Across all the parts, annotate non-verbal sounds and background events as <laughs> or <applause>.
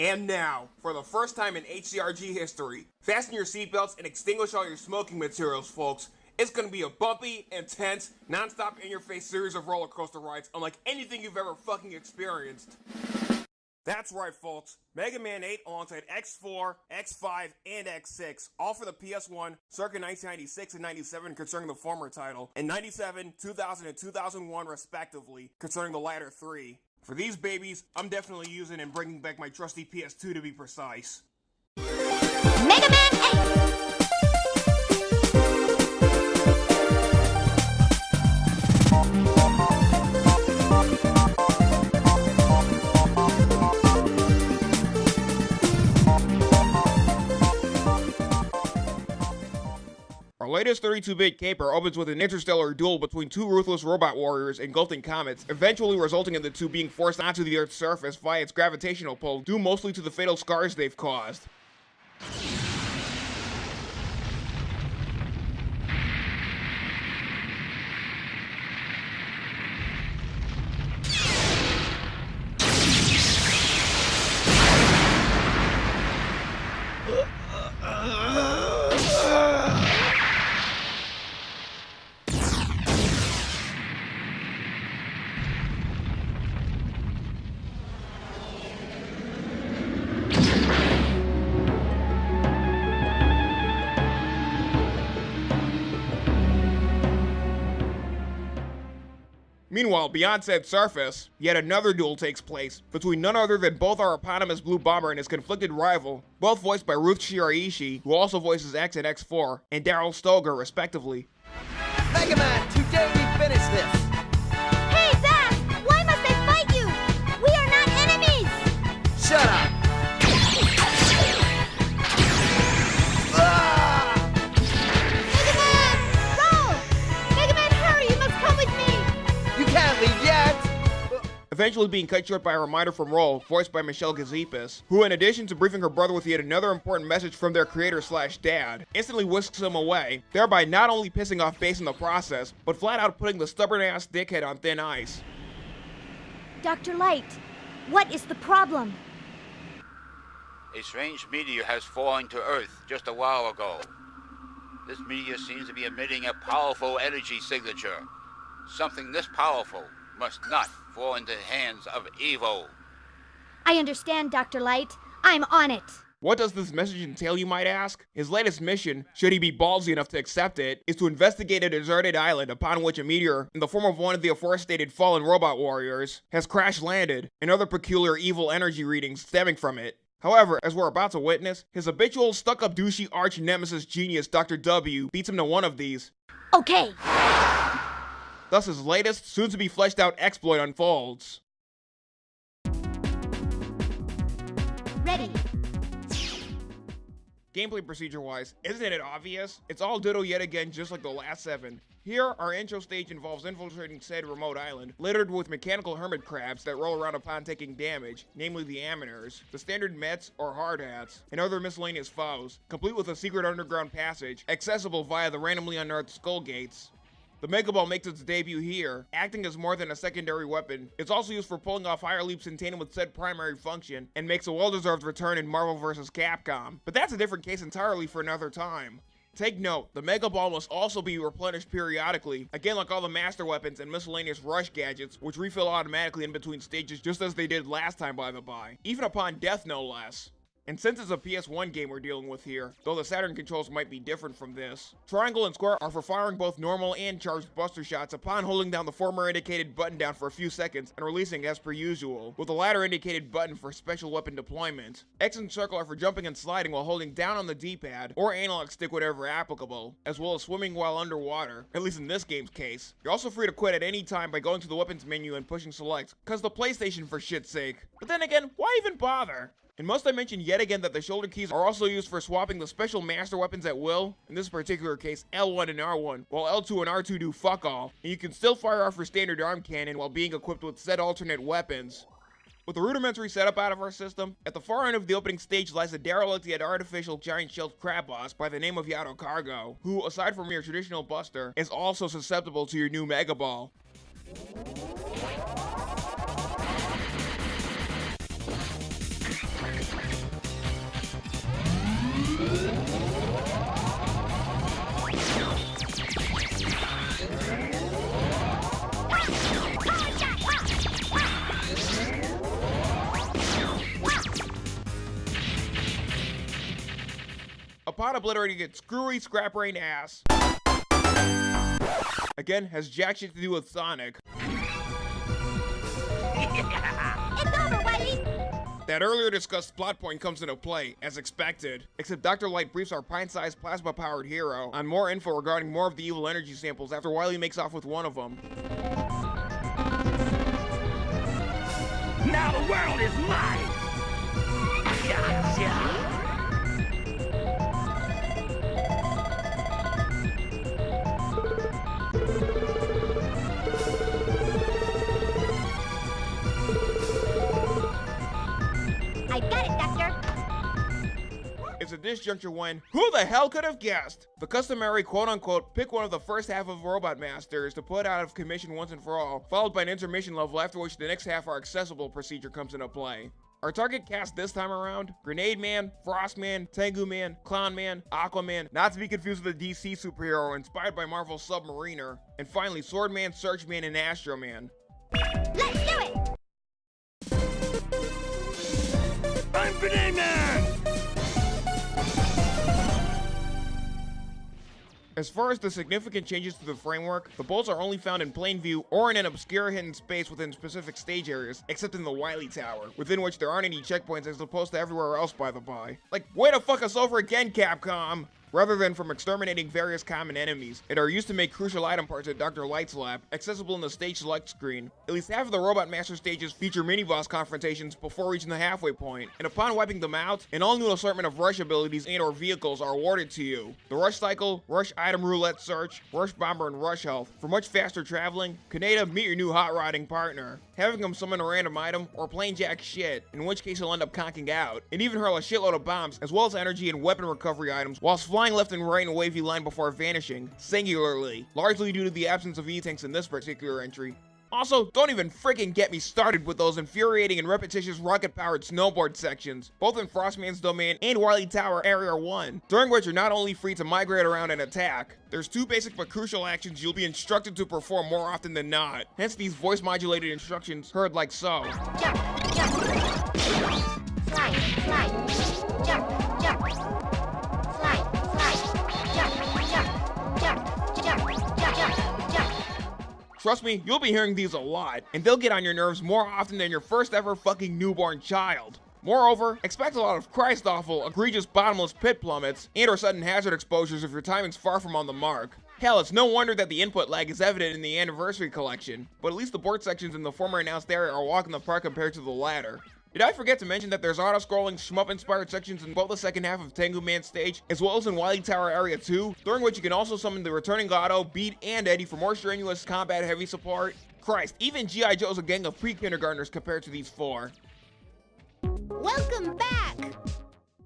And now, for the first time in HCRG history, fasten your seatbelts and extinguish all your smoking materials, folks. It's gonna be a bumpy, intense, non-stop in-your-face series of roller coaster rides unlike anything you've ever fucking experienced. That's right, folks. Mega Man 8 alongside X4, X5, and X6, all for the PS1, circa 1996 and 97 concerning the former title, and 97, 2000, and 2001 respectively concerning the latter three. For these babies, I'm definitely using and bringing back my trusty PS2 to be precise. Mega Man 8! Latest 32-bit caper opens with an interstellar duel between two ruthless robot warriors engulfing comets, eventually resulting in the two being forced onto the Earth's surface via its gravitational pull, due mostly to the fatal scars they've caused. Meanwhile, beyond said surface, yet another duel takes place between none other than both our eponymous Blue Bomber and his conflicted rival, both voiced by Ruth Shiraishi, who also voices X and X4, and Daryl Stoger, respectively. Mega Man, today we finish this! Hey, Zach! Why must I fight you? We are not enemies! Shut up! Eventually being cut short by a reminder from Roll, voiced by Michelle Gazepis, who in addition to briefing her brother with yet another important message from their creator slash dad, instantly whisks him away, thereby not only pissing off Bass in the process, but flat out putting the stubborn ass dickhead on thin ice. Dr. Light, what is the problem? A strange meteor has fallen to Earth just a while ago. This meteor seems to be emitting a powerful energy signature. Something this powerful must not fall into the hands of evil. I understand, Dr. Light. I'm on it. What does this message entail, you might ask? His latest mission, should he be ballsy enough to accept it, is to investigate a deserted island upon which a meteor, in the form of one of the aforementioned fallen robot warriors, has crash landed, and other peculiar evil energy readings stemming from it. However, as we're about to witness, his habitual stuck-up douchey arch nemesis genius Dr. W beats him to one of these. Okay. Thus his latest, soon-to-be fleshed-out exploit unfolds. Ready. Gameplay procedure-wise, isn't it obvious? It's all ditto yet again just like the last seven. Here, our intro stage involves infiltrating said remote island, littered with mechanical hermit crabs that roll around upon taking damage, namely the Aminers, the standard Mets or hard hats, and other miscellaneous foes, complete with a secret underground passage, accessible via the randomly unearthed skull gates. The Mega Ball makes its debut here, acting as more than a secondary weapon. It's also used for pulling off higher leaps in tandem with said primary function, and makes a well-deserved return in Marvel vs. Capcom. But that's a different case entirely for another time. Take note, the Mega Ball must also be replenished periodically, again like all the Master Weapons and miscellaneous rush gadgets, which refill automatically in between stages just as they did last time by the by, even upon death no less. And since it's a PS1 game we're dealing with here, though the Saturn controls might be different from this, triangle and square are for firing both normal and charged buster shots upon holding down the former indicated button down for a few seconds and releasing as per usual, with the latter indicated button for special weapon deployment. X and circle are for jumping and sliding while holding down on the D-pad, or analog stick whatever applicable, as well as swimming while underwater, at least in this game's case. You're also free to quit at any time by going to the weapons menu and pushing select, cause the PlayStation for shit's sake. But then again, why even bother? And must I mention yet again that the shoulder keys are also used for swapping the special master weapons at will, in this particular case L1 and R1, while L2 and R2 do fuck all, and you can still fire off your standard arm cannon while being equipped with said alternate weapons. With the rudimentary setup out of our system, at the far end of the opening stage lies a derelict yet artificial giant shelled crab boss by the name of Yadokargo, who, aside from your traditional buster, is also susceptible to your new Mega Ball. Upon obliterating its screwy scrap brain ass. Again, has jack shit to do with Sonic. It's over, Wily! That earlier discussed plot point comes into play, as expected, except Dr. Light briefs our pint-sized plasma-powered hero on more info regarding more of the evil energy samples after Wily makes off with one of them. Now the world is mine! Gotcha! Doctor! It's at this juncture when, who the hell could have guessed? The customary quote-unquote pick one of the first half of Robot Masters to put out of commission once and for all, followed by an intermission level after which the next half are accessible procedure comes into play. Our target cast this time around, Grenade Man, Frost Man, Tengu Man, Clown Man, Aquaman, not to be confused with a DC superhero inspired by Marvel's Submariner, and finally Sword Man, Search Man, and Astro Man. Let's do it! I'm Grenade Man! As far as the significant changes to the framework, the bolts are only found in plain view or in an obscure hidden space within specific stage areas, except in the Wily Tower, within which there aren't any checkpoints as opposed to everywhere else by the by. Like, way to fuck us over again, Capcom! Rather than from exterminating various common enemies, it are used to make crucial item parts at Dr. Light's lab, accessible in the stage select screen. At least half of the Robot Master stages feature mini-boss confrontations before reaching the halfway point, and upon wiping them out, an all-new assortment of rush abilities and or vehicles are awarded to you. The Rush Cycle, Rush Item Roulette Search, Rush Bomber, and Rush Health. For much faster traveling, Kaneda meet your new hot rodding partner, having him summon a random item or plain jack shit, in which case he'll end up conking out, and even hurl a shitload of bombs as well as energy and weapon recovery items whilst flying left and right in a wavy line before vanishing, singularly, largely due to the absence of E-tanks in this particular entry. Also, don't even freaking get me started with those infuriating and repetitious rocket-powered snowboard sections, both in Frostman's domain and Wily Tower Area 1, during which you're not only free to migrate around and attack, there's two basic but crucial actions you'll be instructed to perform more often than not, hence these voice-modulated instructions heard like so. Jump, jump. Slide, slide. Jump, jump. Trust me, you'll be hearing these a lot, and they'll get on your nerves more often than your first ever fucking newborn child. Moreover, expect a lot of Christ awful, egregious bottomless pit plummets, and or sudden hazard exposures if your timing's far from on the mark. Hell, it's no wonder that the input lag is evident in the anniversary collection, but at least the board sections in the former announced area are walking the park compared to the latter. Did I forget to mention that there's auto-scrolling shmup-inspired sections in both the second half of Tengu Man stage, as well as in Wily Tower Area 2, during which you can also summon the returning Gato, Beat, and Eddie for more strenuous combat-heavy support? Christ, even G.I. Joe's a gang of pre-kindergartners compared to these four. Welcome back!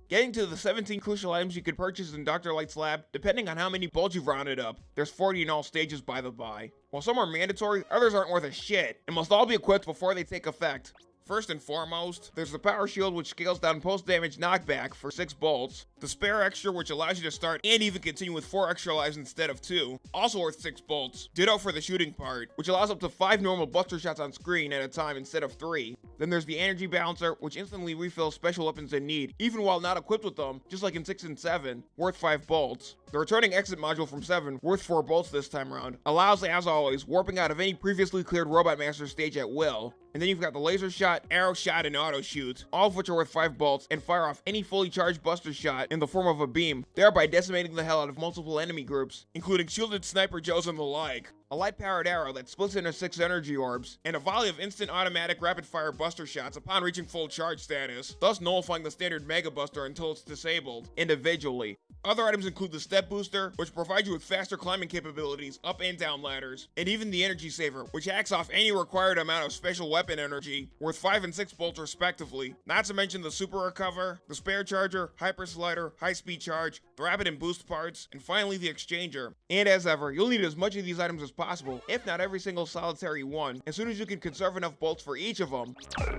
Getting to the 17 crucial items you could purchase in Dr. Light's lab, depending on how many bolts you've rounded up. There's 40 in all stages by the by. While some are mandatory, others aren't worth a shit, and must all be equipped before they take effect. First and foremost, there's the power shield which scales down post damage knockback for 6 bolts, the spare extra which allows you to start and even continue with 4 extra lives instead of 2, also worth 6 bolts. Ditto for the shooting part, which allows up to 5 normal buster shots on screen at a time instead of 3. Then there's the energy balancer which instantly refills special weapons in need, even while not equipped with them, just like in 6 and 7, worth 5 bolts. The returning exit module from 7, worth 4 bolts this time around, allows as always warping out of any previously cleared Robot Master stage at will. And then you've got the laser shot, arrow shot, and auto shoot, all of which are worth 5 bolts and fire off any fully charged buster shot in the form of a beam, thereby decimating the hell out of multiple enemy groups, including shielded sniper joes and the like. A light powered arrow that splits into 6 energy orbs, and a volley of instant automatic rapid fire buster shots upon reaching full charge status, thus nullifying the standard Mega Buster until it's disabled, individually. Other items include the Step Booster, which provides you with faster climbing capabilities up and down ladders, and even the Energy Saver, which hacks off any required amount of special weapon energy, worth 5 and 6 bolts respectively. Not to mention the Super Recover, the Spare Charger, Hyper Slider, High Speed Charge, the Rapid and Boost parts, and finally the Exchanger. And as ever, you'll need as much of these items as possible, if not every single solitary one, as soon as you can conserve enough bolts for each of them.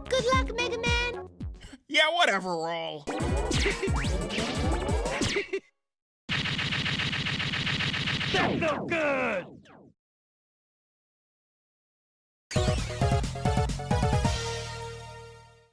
Good luck, Mega Man! Yeah, whatever, roll. That's no good!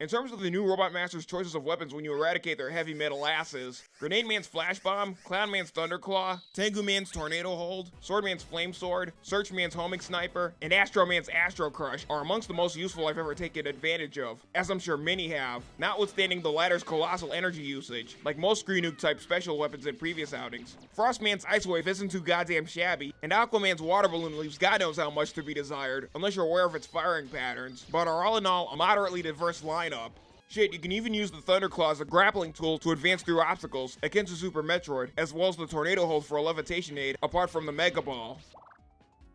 In terms of the new Robot Master's choices of weapons when you eradicate their heavy metal asses, Grenade Man's Flash Bomb, Clown Man's Thunderclaw, Tengu Man's Tornado Hold, Sword Man's Flame Sword, Search Man's Homing Sniper, and Astro Man's Astro Crush are amongst the most useful I've ever taken advantage of, as I'm sure many have, notwithstanding the latter's colossal energy usage, like most Screen Nuke type special weapons in previous outings. Frost Man's Ice Wave isn't too goddamn shabby, and Aquaman's Water Balloon leaves god knows how much to be desired, unless you're aware of its firing patterns, but are all in all a moderately diverse lineup. Shit, you can even use the Thunderclaw as a grappling tool to advance through obstacles, akin to Super Metroid, as well as the Tornado Hold for a levitation aid, apart from the Mega Ball.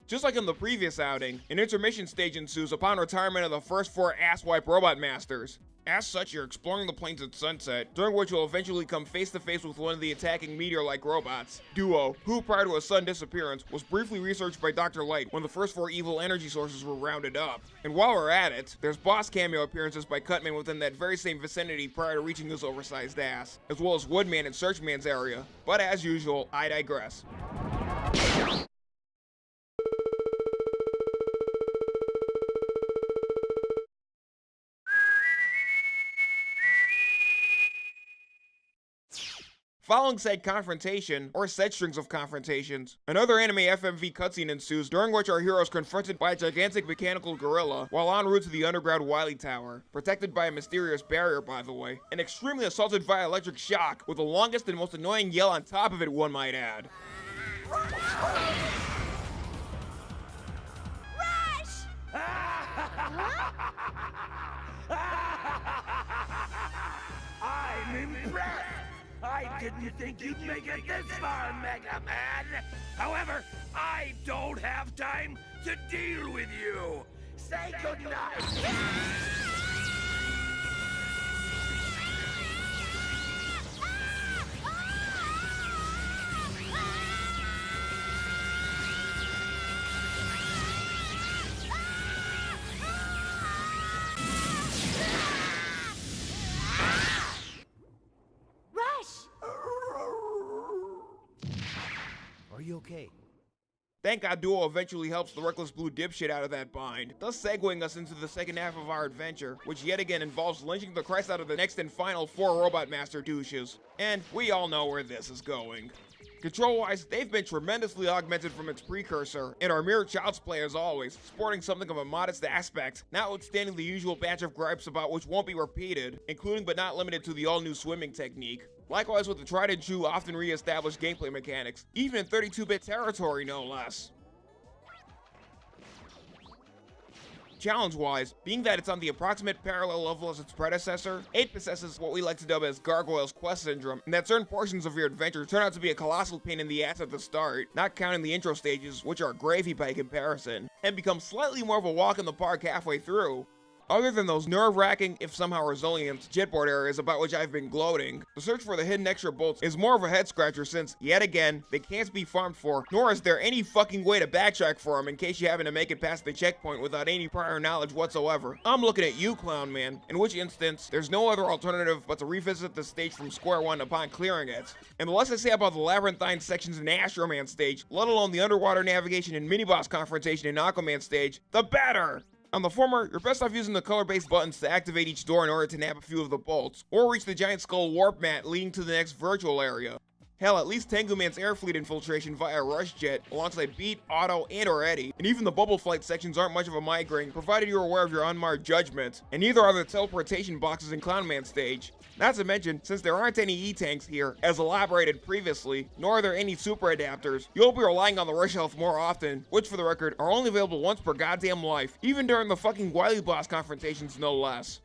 Just like in the previous outing, an intermission stage ensues upon retirement of the first four asswipe robot masters. As such, you're exploring the plains at sunset, during which you'll eventually come face to face with one of the attacking meteor-like robots, Duo, who prior to his sudden disappearance was briefly researched by Dr. Light when the first four evil energy sources were rounded up. And while we're at it, there's boss cameo appearances by Cutman within that very same vicinity prior to reaching his oversized ass, as well as Woodman and Searchman's area. But as usual, I digress. Following said confrontation, or said strings of confrontations, another anime FMV cutscene ensues during which our hero is confronted by a gigantic mechanical gorilla while en route to the underground Wily Tower, protected by a mysterious barrier by the way, and extremely assaulted via electric shock, with the longest and most annoying yell on top of it one might add. Rush! <laughs> I'm impressed! I didn't think you'd make it this far, Mega Man! However, I don't have time to deal with you! Say goodnight! Thank God Duo eventually helps the reckless blue dipshit out of that bind, thus segueing us into the second half of our adventure, which yet again involves lynching the Christ out of the next and final four Robot Master douches. And we all know where this is going. Control-wise, they've been tremendously augmented from its precursor, and are mere child's play as always, sporting something of a modest aspect, notwithstanding the usual batch of gripes about which won't be repeated, including but not limited to the all-new swimming technique. Likewise with the tried and true, often re-established gameplay mechanics, even in 32-bit territory no less. Challenge-wise, being that it's on the approximate parallel level as its predecessor, 8 possesses what we like to dub as Gargoyle's Quest Syndrome, and that certain portions of your adventure turn out to be a colossal pain in the ass at the start, not counting the intro stages, which are gravy by comparison, and become slightly more of a walk in the park halfway through. Other than those nerve-wracking, if somehow resilient, jetboard areas about which I've been gloating, the search for the hidden extra bolts is more of a head-scratcher since, yet again, they can't be farmed for, nor is there any fucking way to backtrack for them in case you happen to make it past the checkpoint without any prior knowledge whatsoever. I'm looking at you, Clown Man, in which instance, there's no other alternative but to revisit the stage from square one upon clearing it. And the less I say about the labyrinthine sections in Astro Man stage, let alone the underwater navigation and mini-boss confrontation in Aquaman stage, the better! On the former, you're best off using the color-based buttons to activate each door in order to nab a few of the bolts, or reach the giant skull warp mat leading to the next virtual area. Hell, at least Tengu Man's air fleet infiltration via Rush Jet, alongside Beat, Auto, and or Eddie, and even the bubble flight sections aren't much of a migraine, provided you're aware of your unmarred judgment, and neither are the teleportation boxes in Clown Man stage. Not to mention, since there aren't any E-tanks here, as elaborated previously, nor are there any super adapters, you'll be relying on the rush health more often, which for the record, are only available once per goddamn life, even during the fucking Wily boss confrontations no less.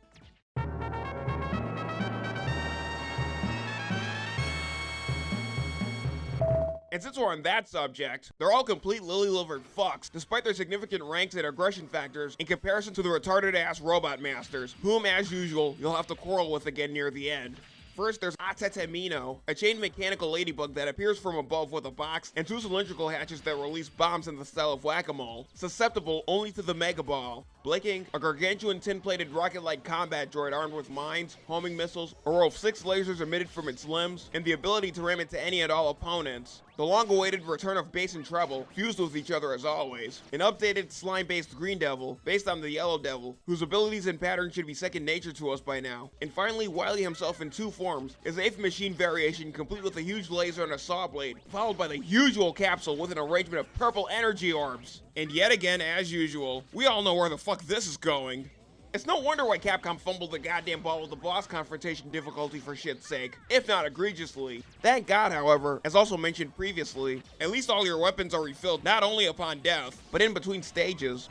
And since we're on that subject, they're all complete lily-livered fucks, despite their significant ranks and aggression factors in comparison to the retarded-ass robot masters, whom, as usual, you'll have to quarrel with again near the end. First, there's Atetemino, a chained mechanical ladybug that appears from above with a box and two cylindrical hatches that release bombs in the style of whack-a-mole, susceptible only to the Mega Ball. Blinking, a gargantuan tin-plated rocket-like combat droid armed with mines, homing missiles, a row of six lasers emitted from its limbs, and the ability to ram into any and all opponents. The long-awaited return of Bass and Treble, fused with each other as always. An updated slime-based Green Devil, based on the Yellow Devil, whose abilities and patterns should be second nature to us by now. And finally, Wily himself in two forms, his eighth machine variation complete with a huge laser and a saw blade, followed by the usual capsule with an arrangement of purple energy orbs. And yet again, as usual, we all know where the fuck this is going. It's no wonder why Capcom fumbled the goddamn ball with the boss confrontation difficulty for shit's sake, if not egregiously. Thank God, however, as also mentioned previously, at least all your weapons are refilled not only upon death, but in between stages.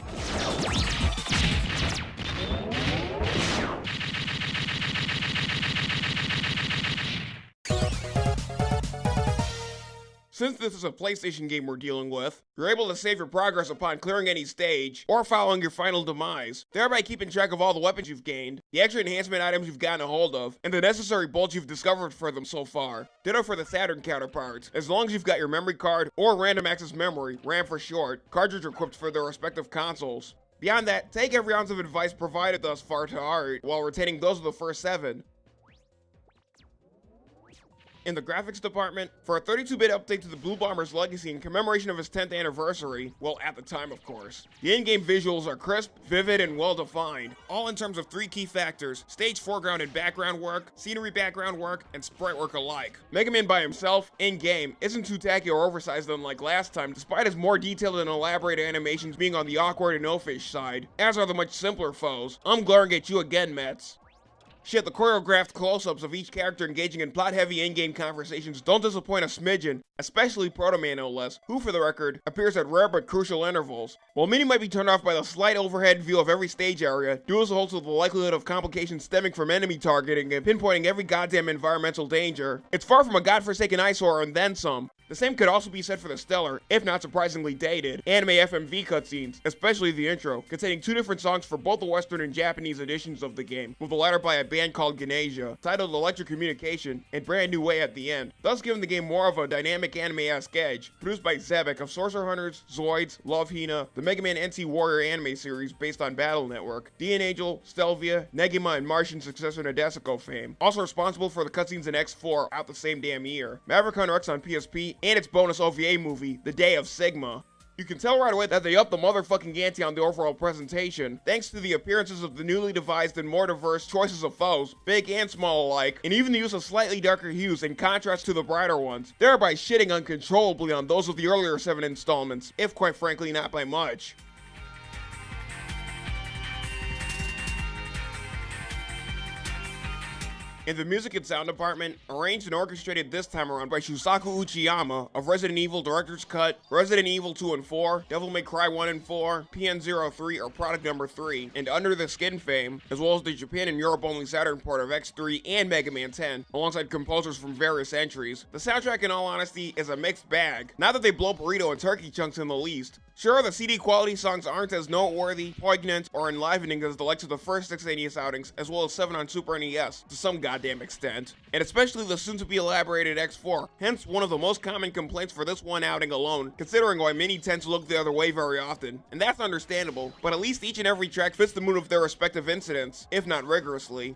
Since this is a PlayStation game we're dealing with, you're able to save your progress upon clearing any stage, or following your final demise, thereby keeping track of all the weapons you've gained, the extra enhancement items you've gotten a hold of, and the necessary bolts you've discovered for them so far. Ditto for the Saturn counterparts, as long as you've got your memory card, or random access memory, RAM for short, cartridge equipped for their respective consoles. Beyond that, take every ounce of advice provided thus far to heart, while retaining those of the first seven. In the graphics department, for a 32-bit update to the Blue Bomber's legacy in commemoration of his 10th anniversary, well, at the time of course, the in-game visuals are crisp, vivid, and well-defined, all in terms of three key factors, stage foreground and background work, scenery background work, and sprite work alike. Mega Man by himself, in-game, isn't too tacky or oversized unlike last time, despite his more detailed and elaborate animations being on the awkward and no-fish side, as are the much simpler foes. I'm glaring at you again, Mets. Shit, the choreographed close-ups of each character engaging in plot-heavy in-game conversations don't disappoint a smidgen, especially Proto Man no less, who for the record, appears at rare but crucial intervals. While many might be turned off by the slight overhead view of every stage area, duels holds with the likelihood of complications stemming from enemy targeting and pinpointing every goddamn environmental danger. It's far from a godforsaken eyesore and then some. The same could also be said for the stellar, if not surprisingly dated, anime FMV cutscenes, especially the intro, containing two different songs for both the Western and Japanese editions of the game, with the latter by a band called Ganasia, titled Electric Communication, and Brand New Way at the end, thus giving the game more of a dynamic anime-esque edge, produced by Xebec of Sorcerer Hunters, Zoids, Love Hina, the Mega Man NT Warrior anime series based on Battle Network, DN Angel, Stellvia, Negima, and Martian successor Nadesico fame, also responsible for the cutscenes in X4 out the same damn year, Maverick Hunter X on PSP, and its bonus OVA movie, The Day of Sigma. You can tell right away that they upped the motherfucking ante on the overall presentation, thanks to the appearances of the newly devised and more diverse choices of foes, big and small alike, and even the use of slightly darker hues in contrast to the brighter ones, thereby shitting uncontrollably on those of the earlier seven installments, if quite frankly not by much. In the music and sound department, arranged and orchestrated this time around by Shusaku Uchiyama of Resident Evil Director's Cut, Resident Evil 2 and 4, Devil May Cry 1 and 4, PN03 or product number 3, and Under the Skin fame, as well as the Japan and Europe only Saturn port of X3 and Mega Man 10, alongside composers from various entries. The soundtrack in all honesty is a mixed bag, not that they blow burrito and turkey chunks in the least. Sure, the CD quality songs aren't as noteworthy, poignant, or enlivening as the likes of the first six NES outings, as well as 7 on Super NES, to some goddamn extent, and especially the soon-to-be elaborated X4, hence one of the most common complaints for this one outing alone, considering why many tend to look the other way very often, and that's understandable, but at least each and every track fits the mood of their respective incidents, if not rigorously.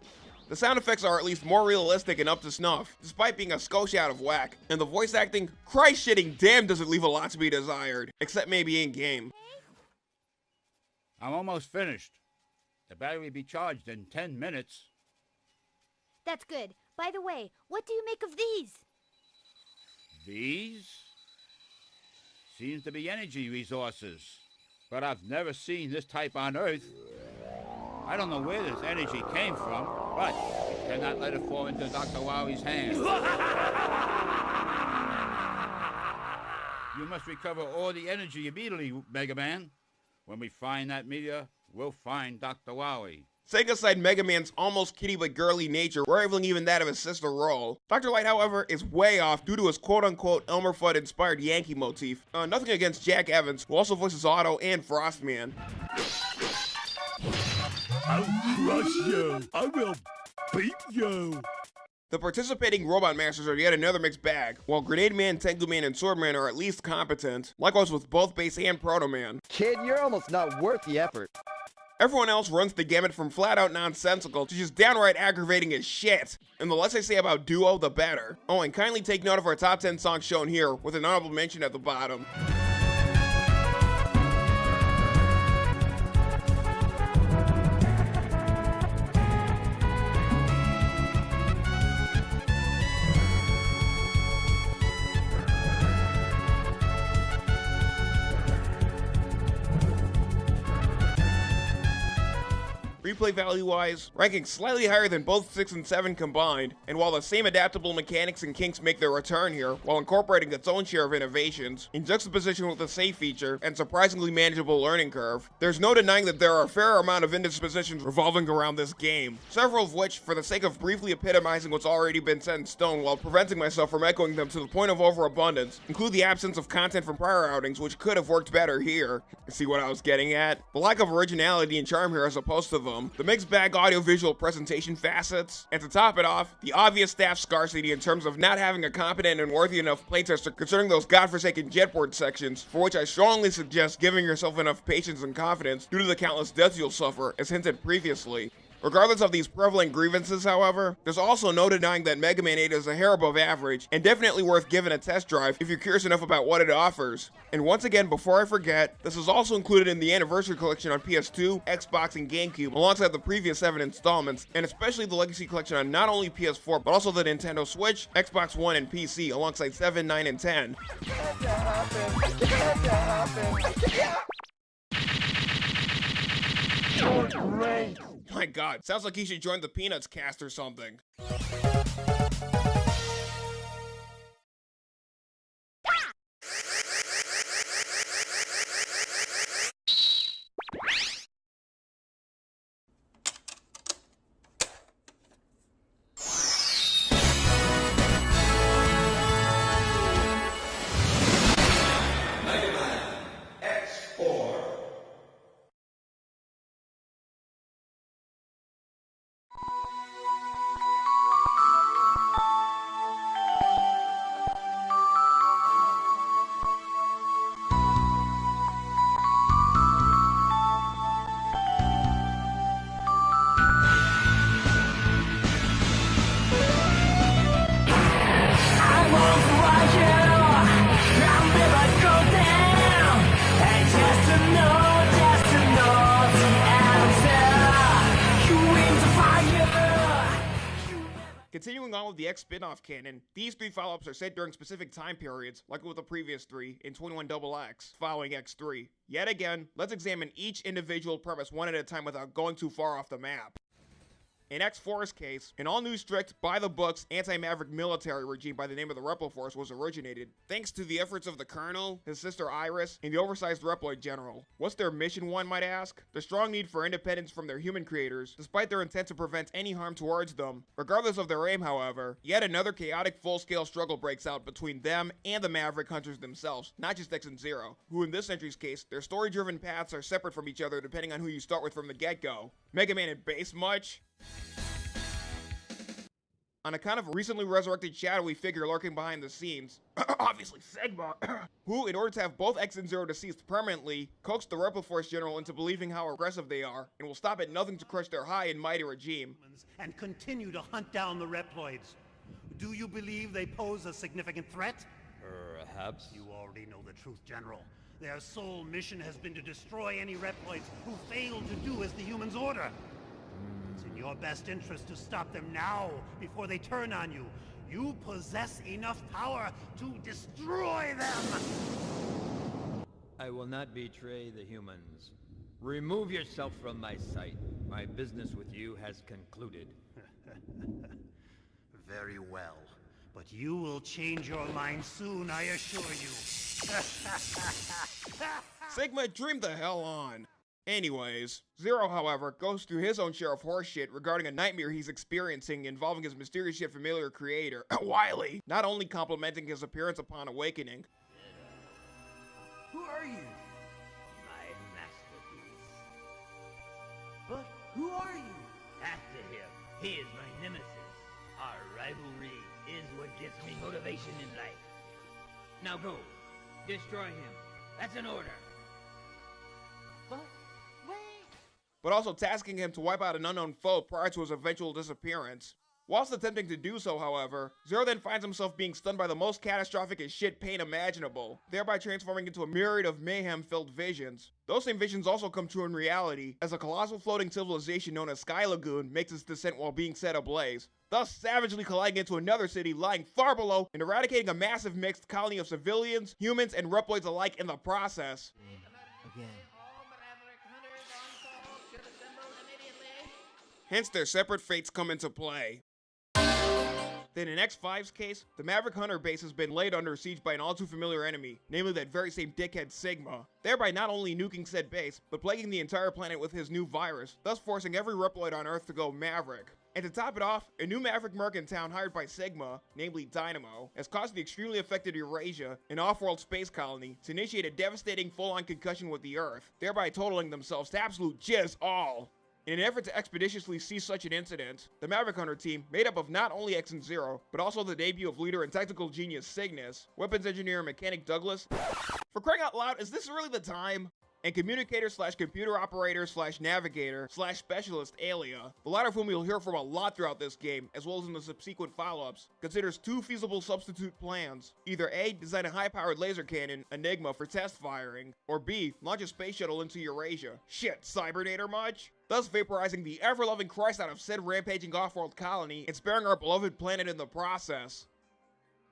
The sound effects are at least more realistic and up to snuff, despite being a skosh out of whack. And the voice acting, Christ shitting damn does it leave a lot to be desired, except maybe in-game. I'm almost finished. The battery will be charged in 10 minutes. That's good. By the way, what do you make of these? These? Seems to be energy resources. But I've never seen this type on Earth. I don't know where this energy came from, but we cannot let it fall into Dr. Wowie's hands. <laughs> you must recover all the energy immediately, Mega Man. When we find that meteor, we'll find Dr. Wowie. Setting aside Mega Man's almost kitty but girly nature, rivaling even that of his sister Roll. Dr. Light, however, is way off due to his quote-unquote Elmer Fudd inspired Yankee motif. Uh, nothing against Jack Evans, who also voices Auto and Frostman. I'll crush you. I will beat you. The participating Robot Masters are yet another mixed bag, while Grenade Man, Tengu Man, and Swordman are at least competent, likewise with both Bass and Proto Man. Kid, you're almost not worth the effort. Everyone else runs the gamut from flat out nonsensical to just downright aggravating as shit. And the less I say about Duo, the better. Oh, and kindly take note of our top 10 songs shown here, with an honorable mention at the bottom. Replay value wise, ranking slightly higher than both 6 and 7 combined, and while the same adaptable mechanics and kinks make their return here, while incorporating its own share of innovations, in juxtaposition with the save feature and surprisingly manageable learning curve, there's no denying that there are a fair amount of indispositions revolving around this game, several of which, for the sake of briefly epitomizing what's already been set in stone while preventing myself from echoing them to the point of overabundance, include the absence of content from prior outings which could have worked better here. See what I was getting at? The lack of originality and charm here as opposed to them, the mixed bag audiovisual presentation facets, and to top it off, the obvious staff scarcity in terms of not having a competent and worthy enough playtester concerning those godforsaken jetboard sections, for which I strongly suggest giving yourself enough patience and confidence due to the countless deaths you'll suffer, as hinted previously. Regardless of these prevalent grievances, however, there's also no denying that Mega Man 8 is a hair above average, and definitely worth giving a test drive if you're curious enough about what it offers. And once again, before I forget, this is also included in the Anniversary Collection on PS2, Xbox, and GameCube, alongside the previous 7 installments, and especially the Legacy Collection on not only PS4, but also the Nintendo Switch, Xbox One, and PC, alongside 7, 9, and 10. My god, sounds like he should join the Peanuts cast or something. Spin-off canon, these three follow-ups are set during specific time periods, like with the previous three, in 21XX, following X3. Yet again, let's examine each individual premise one at a time without going too far off the map. In X4's case, an all-new strict, by-the-books, anti-Maverick military regime by the name of the Repliforce was originated, thanks to the efforts of the Colonel, his sister Iris, and the oversized Reploid General. What's their mission, one might ask? The strong need for independence from their human creators, despite their intent to prevent any harm towards them. Regardless of their aim, however, yet another chaotic full-scale struggle breaks out between them and the Maverick Hunters themselves, not just X and Zero, who in this entry's case, their story-driven paths are separate from each other depending on who you start with from the get-go. Mega Man and Bass much? On account of a recently resurrected shadowy figure lurking behind the scenes, <coughs> obviously Sigma, <coughs> who, in order to have both X and Zero deceased permanently, coaxed the Repliforce General into believing how aggressive they are, and will stop at nothing to crush their high and mighty regime. And continue to hunt down the Reploids. Do you believe they pose a significant threat? Perhaps. You already know the truth, General. Their sole mission has been to destroy any Reploids who fail to do as the humans order. It's your best interest to stop them now, before they turn on you. You possess enough power to destroy them! I will not betray the humans. Remove yourself from my sight. My business with you has concluded. <laughs> Very well. But you will change your mind soon, I assure you. <laughs> Sigma, dream the hell on. Anyways, Zero, however, goes through his own share of horseshit regarding a nightmare he's experiencing involving his mysterious yet familiar creator, <laughs> Wily, not only complimenting his appearance upon awakening. Who are you? My masterpiece. But who are you? After him, he is my nemesis. Our rivalry is what gives me motivation in life. Now go. Destroy him. That's an order. But also tasking him to wipe out an unknown foe prior to his eventual disappearance. Whilst attempting to do so, however, Zero then finds himself being stunned by the most catastrophic as shit pain imaginable, thereby transforming into a myriad of mayhem-filled visions. Those same visions also come true in reality, as a colossal floating civilization known as Sky Lagoon makes its descent while being set ablaze, thus savagely colliding into another city lying far below and eradicating a massive mixed colony of civilians, humans, and Reploids alike in the process. Hence their separate fates come into play. Then in X5's case, the Maverick Hunter base has been laid under siege by an all too familiar enemy, namely that very same dickhead Sigma, thereby not only nuking said base, but plaguing the entire planet with his new virus, thus forcing every Reploid on Earth to go Maverick. And to top it off, a new Maverick merc in town hired by Sigma, namely Dynamo, has caused the extremely affected Eurasia, an off-world space colony, to initiate a devastating full-on concussion with the Earth, thereby totaling themselves to absolute jizz all. In an effort to expeditiously cease such an incident, the Maverick Hunter team, made up of not only X and Zero, but also the debut of leader and tactical genius Signas, weapons engineer and mechanic Douglas. For crying out loud, is this really the time? And communicator slash computer operator slash navigator slash specialist Alia, the latter of whom you'll hear from a lot throughout this game, as well as in the subsequent follow-ups, considers two feasible substitute plans. Either A, design a high-powered laser cannon, Enigma, for test firing, or B, launch a space shuttle into Eurasia. Shit, Cybernator much? thus vaporizing the ever-loving Christ out of said rampaging off-world colony and sparing our beloved planet in the process.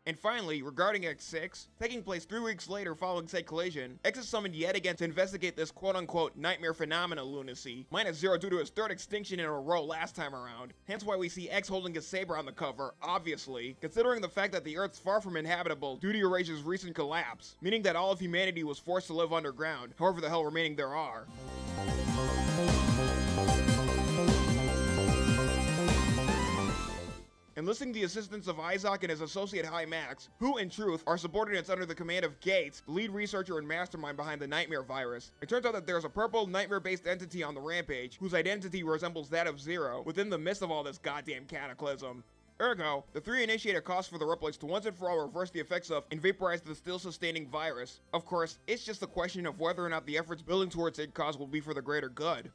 And finally, regarding X6, taking place three weeks later following said collision, X is summoned yet again to investigate this quote-unquote nightmare phenomena lunacy, minus zero due to his third extinction in a row last time around, hence why we see X holding his saber on the cover, obviously, considering the fact that the Earth's far from inhabitable due to Eurasia's recent collapse, meaning that all of humanity was forced to live underground, however the hell remaining there are. Enlisting the assistance of Isoc and his associate High Max, who in truth are subordinates under the command of Gates, the lead researcher and mastermind behind the Nightmare virus. It turns out that there's a purple nightmare-based entity on the Rampage, whose identity resembles that of Zero, within the midst of all this goddamn cataclysm. Ergo, the three initiate a cost for the Reploids to once and for all reverse the effects of and vaporize the still sustaining virus. Of course, it's just a question of whether or not the efforts building towards said cause will be for the greater good.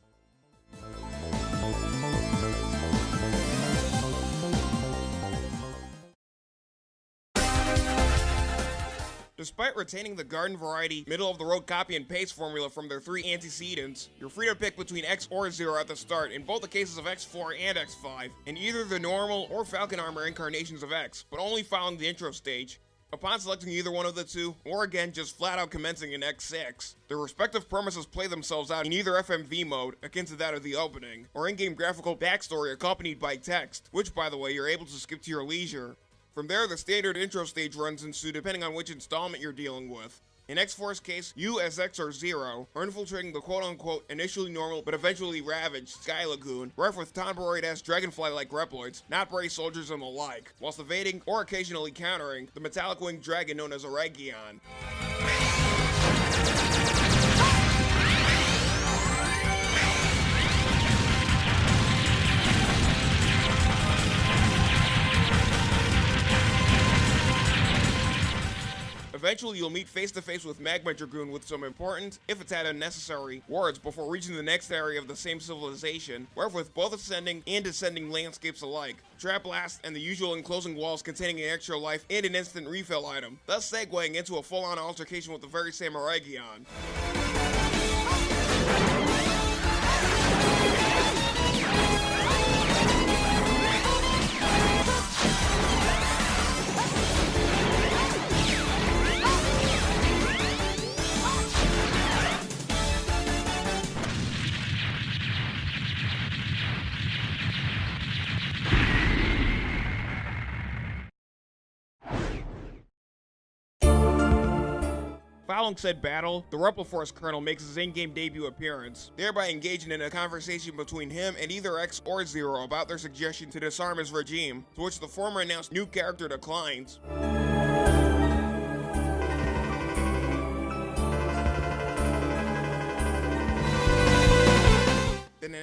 Despite retaining the garden variety, middle of the road copy and paste formula from their three antecedents, you're free to pick between X or Zero at the start in both the cases of X4 and X5, in either the normal or Falcon Armor incarnations of X, but only following the intro stage. Upon selecting either one of the two, or again just flat out commencing in X6, their respective premises play themselves out in either FMV mode, akin to that of the opening, or in-game graphical backstory accompanied by text, which by the way you're able to skip to your leisure. From there, the standard intro stage runs ensue depending on which installment you're dealing with. In X4's case, you as Zero are infiltrating the quote-unquote initially normal but eventually ravaged Sky Lagoon, rife with tomboid-ass dragonfly-like Reploids, not brave soldiers and the like, whilst evading or occasionally countering the metallic winged dragon known as Eregion. Eventually, you'll meet face to face with Magma Dragoon with some important, if it's had unnecessary, words before reaching the next area of the same civilization, where with both ascending and descending landscapes alike, trap blast and the usual enclosing walls containing an extra life and an instant refill item, thus segueing into a full-on altercation with the very same Eregion. Following said battle, the Repliforce Colonel makes his in-game debut appearance, thereby engaging in a conversation between him and either X or Zero about their suggestion to disarm his regime, to which the former announced new character declines.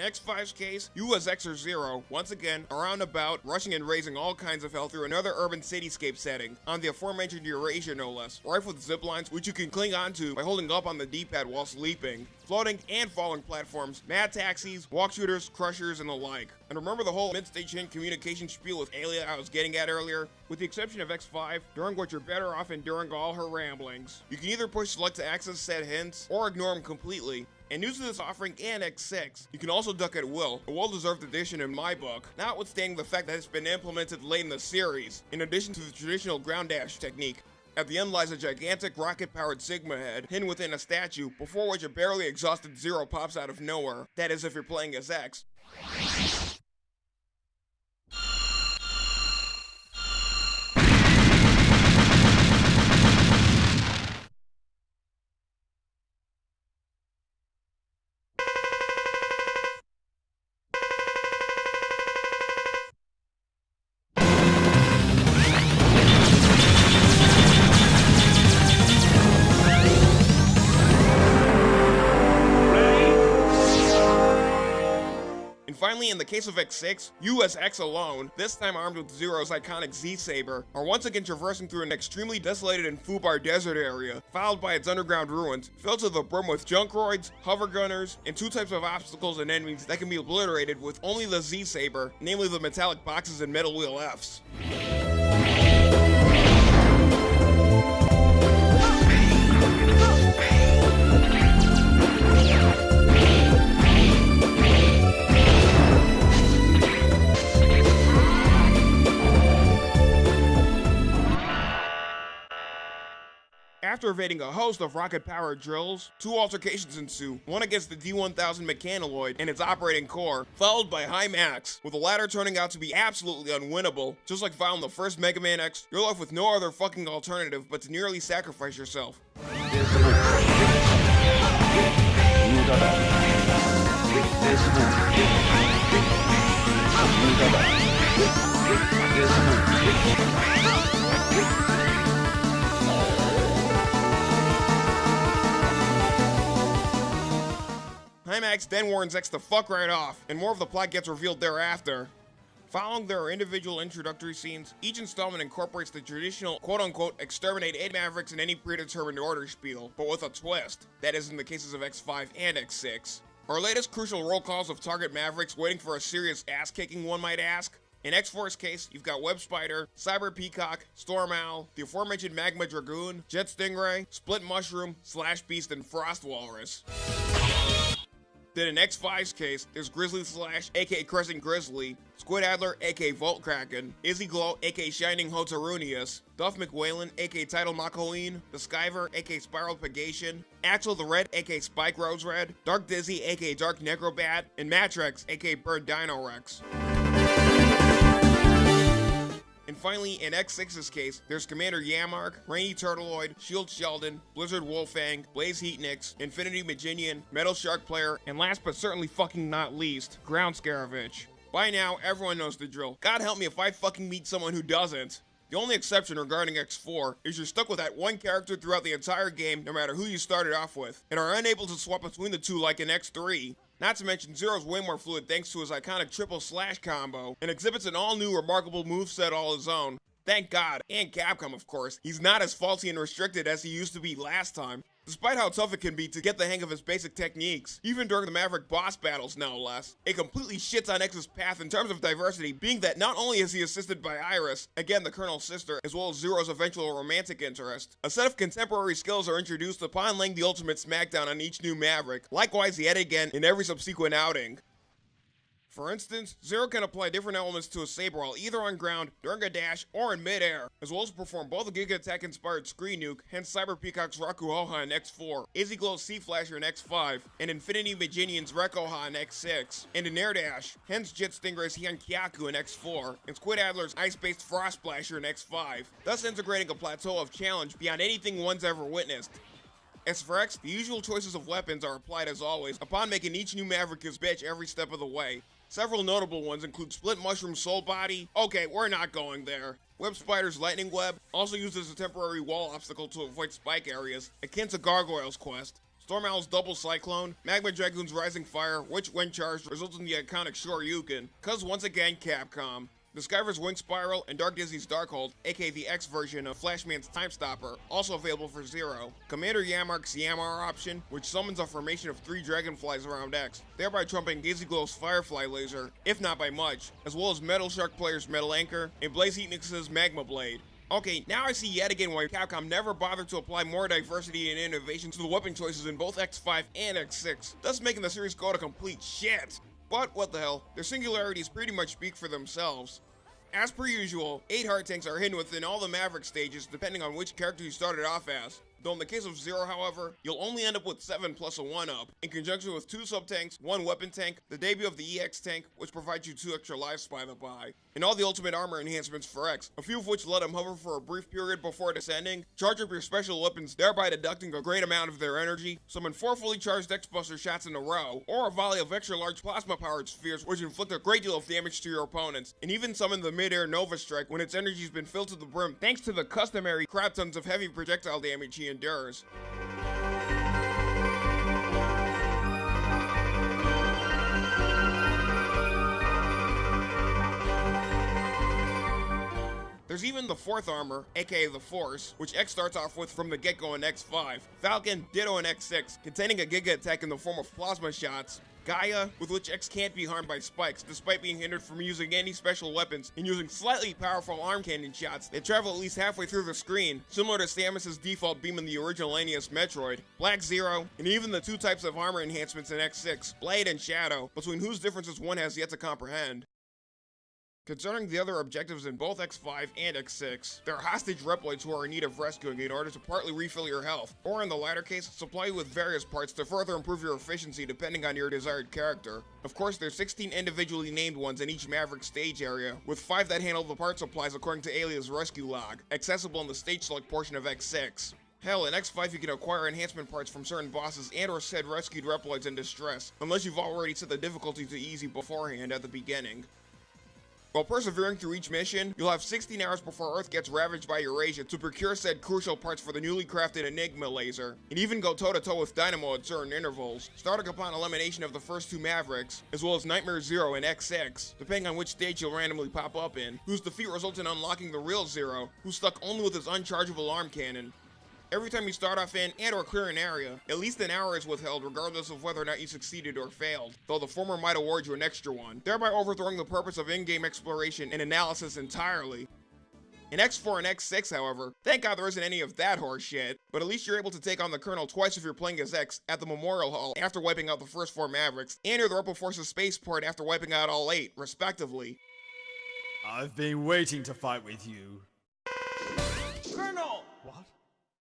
X5's case, you as X or Zero, once again, around about, rushing and raising all kinds of hell through another urban cityscape setting, on the aforementioned Eurasia no less, rife with zip lines which you can cling onto by holding up on the D-pad while sleeping, floating and falling platforms, mad taxis, walk shooters, crushers, and the like. And remember the whole mid-stage hint communication spiel with Alia I was getting at earlier? With the exception of X5, during which you're better off enduring all her ramblings. You can either push select to access said hints, or ignore them completely, and news to this offering and X6, you can also duck at will, a well-deserved addition in my book, notwithstanding the fact that it's been implemented late in the series, in addition to the traditional ground dash technique. At the end lies a gigantic rocket-powered Sigma head hidden within a statue, before which a barely exhausted Zero pops out of nowhere. That is if you're playing as X. in the case of X6, you as X alone, this time armed with Zero's iconic Z-Saber, are once again traversing through an extremely desolated and Fubar desert area, followed by its underground ruins, filled to the brim with junkroids, hover gunners, and two types of obstacles and enemies that can be obliterated with only the Z-Saber, namely the metallic boxes and metal wheel Fs. After evading a host of rocket-powered drills, two altercations ensue, one against the D-1000 Mechanoid and its operating core, followed by High Max, with the latter turning out to be absolutely unwinnable. Just like found the first Mega Man X, you're left with no other fucking alternative but to nearly sacrifice yourself. High Max then warns X to fuck right off, and more of the plot gets revealed thereafter. Following their individual introductory scenes, each installment incorporates the traditional quote-unquote exterminate 8 Mavericks in any predetermined order spiel, but with a twist. That is in the cases of X5 and X6. Our latest crucial roll calls of target Mavericks waiting for a serious ass-kicking one might ask? In X4's case, you've got Web Spider, Cyber Peacock, Storm Owl, the aforementioned Magma Dragoon, Jet Stingray, Split Mushroom, Slash Beast, and Frost Walrus. Then in X5's case, there's Grizzly Slash, aka Crescent Grizzly, Squid Adler, aka Volt Kraken, Izzy Glow, aka Shining Hotarunicus, Duff McWhalen, aka Tidal Makkoeen, The Skiver, aka Spiral Pegacion, Axle the Red, aka Spike Rose Red, Dark Dizzy, aka Dark Necrobat, and Mattrex, aka Bird Dino Rex. And finally, in X6's case, there's Commander Yammark, Rainy Turtloid, Shield Sheldon, Blizzard Wolfang, Blaze Heatnix, Infinity Mijinion, Metal Shark Player, and last but certainly fucking not least, Ground Scaravich. By now, everyone knows the drill. God help me if I fucking meet someone who doesn't. The only exception regarding X4 is you're stuck with that one character throughout the entire game no matter who you started off with, and are unable to swap between the two like in X3. Not to mention, Zero's way more fluid thanks to his iconic triple slash combo, and exhibits an all-new remarkable moveset all his own. Thank God, and Capcom of course, he's not as faulty and restricted as he used to be last time. Despite how tough it can be to get the hang of his basic techniques, even during the Maverick boss battles no less, it completely shits on X's path in terms of diversity, being that not only is he assisted by Iris, again the Colonel's sister, as well as Zero's eventual romantic interest, a set of contemporary skills are introduced upon laying the ultimate smackdown on each new Maverick, likewise yet again in every subsequent outing. For instance, Zero can apply different elements to a Saber while either on ground, during a dash, or in midair, as well as perform both a Giga Attack inspired Screen Nuke, hence Cyber Peacock's Rakuhoha in X4, Izzy Glow's C-Flasher in X5, and Infinity Mijinion's Rekkoha in X6, and an Air Dash, hence Jet Stingray's Hienkyaku in X4, and Squid Adler's Ice Based Frost Splasher in X5, thus integrating a plateau of challenge beyond anything one's ever witnessed. As for X, the usual choices of weapons are applied as always, upon making each new Maverick his bitch every step of the way. Several notable ones include Split Mushroom Soul Body. Okay, we're not going there. Web Spider's Lightning Web, also used as a temporary wall obstacle to avoid spike areas, akin to Gargoyle's Quest. Storm Owl's Double Cyclone, Magma Dragoon's Rising Fire, which when charged results in the iconic Shoryuken, cause once again Capcom. The Skiver's Wing Spiral, and Dark Dizzy's Darkhold, aka the X version of Flashman's Time Stopper, also available for Zero. Commander Yammark's Yammar option, which summons a formation of three dragonflies around X, thereby trumping Izzy Glow's Firefly laser, if not by much, as well as Metal Shark Player's Metal Anchor, and Blaze Heatnix's Magma Blade. Okay, now I see yet again why Capcom never bothered to apply more diversity and innovation to the weapon choices in both X5 and X6, thus making the series go to complete shit. But what the hell, their singularities pretty much speak for themselves. As per usual, 8 heart tanks are hidden within all the Maverick stages depending on which character you started off as. Though in the case of Zero, however, you'll only end up with 7 plus a 1-up, in conjunction with 2 sub-tanks, 1 weapon tank, the debut of the EX tank, which provides you 2 extra lives by the by, and all the ultimate armor enhancements for X, a few of which let him hover for a brief period before descending, charge up your special weapons, thereby deducting a great amount of their energy, summon 4 fully charged X-Buster shots in a row, or a volley of extra large plasma-powered spheres which inflict a great deal of damage to your opponents, and even summon the mid-air Nova Strike when its energy's been filled to the brim thanks to the customary crap tons of heavy projectile damage he endures. There's even the fourth armor, aka the Force, which X starts off with from the get-go in X5. Falcon, Ditto, and X6, containing a Giga attack in the form of plasma shots. Gaia, with which X can't be harmed by spikes, despite being hindered from using any special weapons and using slightly powerful arm cannon shots that travel at least halfway through the screen, similar to Samus's default beam in the original NES Metroid, Black Zero, and even the two types of armor enhancements in X6, Blade and Shadow, between whose differences one has yet to comprehend. Concerning the other objectives in both X5 and X6, there are hostage Reploids who are in need of rescuing in order to partly refill your health, or in the latter case, supply you with various parts to further improve your efficiency depending on your desired character. Of course, there's 16 individually named ones in each Maverick stage area, with 5 that handle the part supplies according to Alia's rescue log, accessible in the stage select portion of X6. Hell, in X5 you can acquire enhancement parts from certain bosses and or said rescued Reploids in distress, unless you've already set the difficulty to easy beforehand at the beginning. While persevering through each mission, you'll have 16 hours before Earth gets ravaged by Eurasia to procure said crucial parts for the newly crafted Enigma laser, and even go toe-to-toe -to -toe with Dynamo at certain intervals, starting upon elimination of the first two Mavericks, as well as Nightmare Zero and X6, depending on which stage you'll randomly pop up in, whose defeat results in unlocking the real Zero, who's stuck only with his unchargeable arm cannon, Every time you start off in and or clear an area, at least an hour is withheld regardless of whether or not you succeeded or failed, though the former might award you an extra one, thereby overthrowing the purpose of in-game exploration and analysis entirely. In X4 and X6, however, thank god there isn't any of that horseshit, but at least you're able to take on the Colonel twice if you're playing as X at the Memorial Hall after wiping out the first four Mavericks, and near the Rebel Forces spaceport after wiping out all eight, respectively. I've been waiting to fight with you.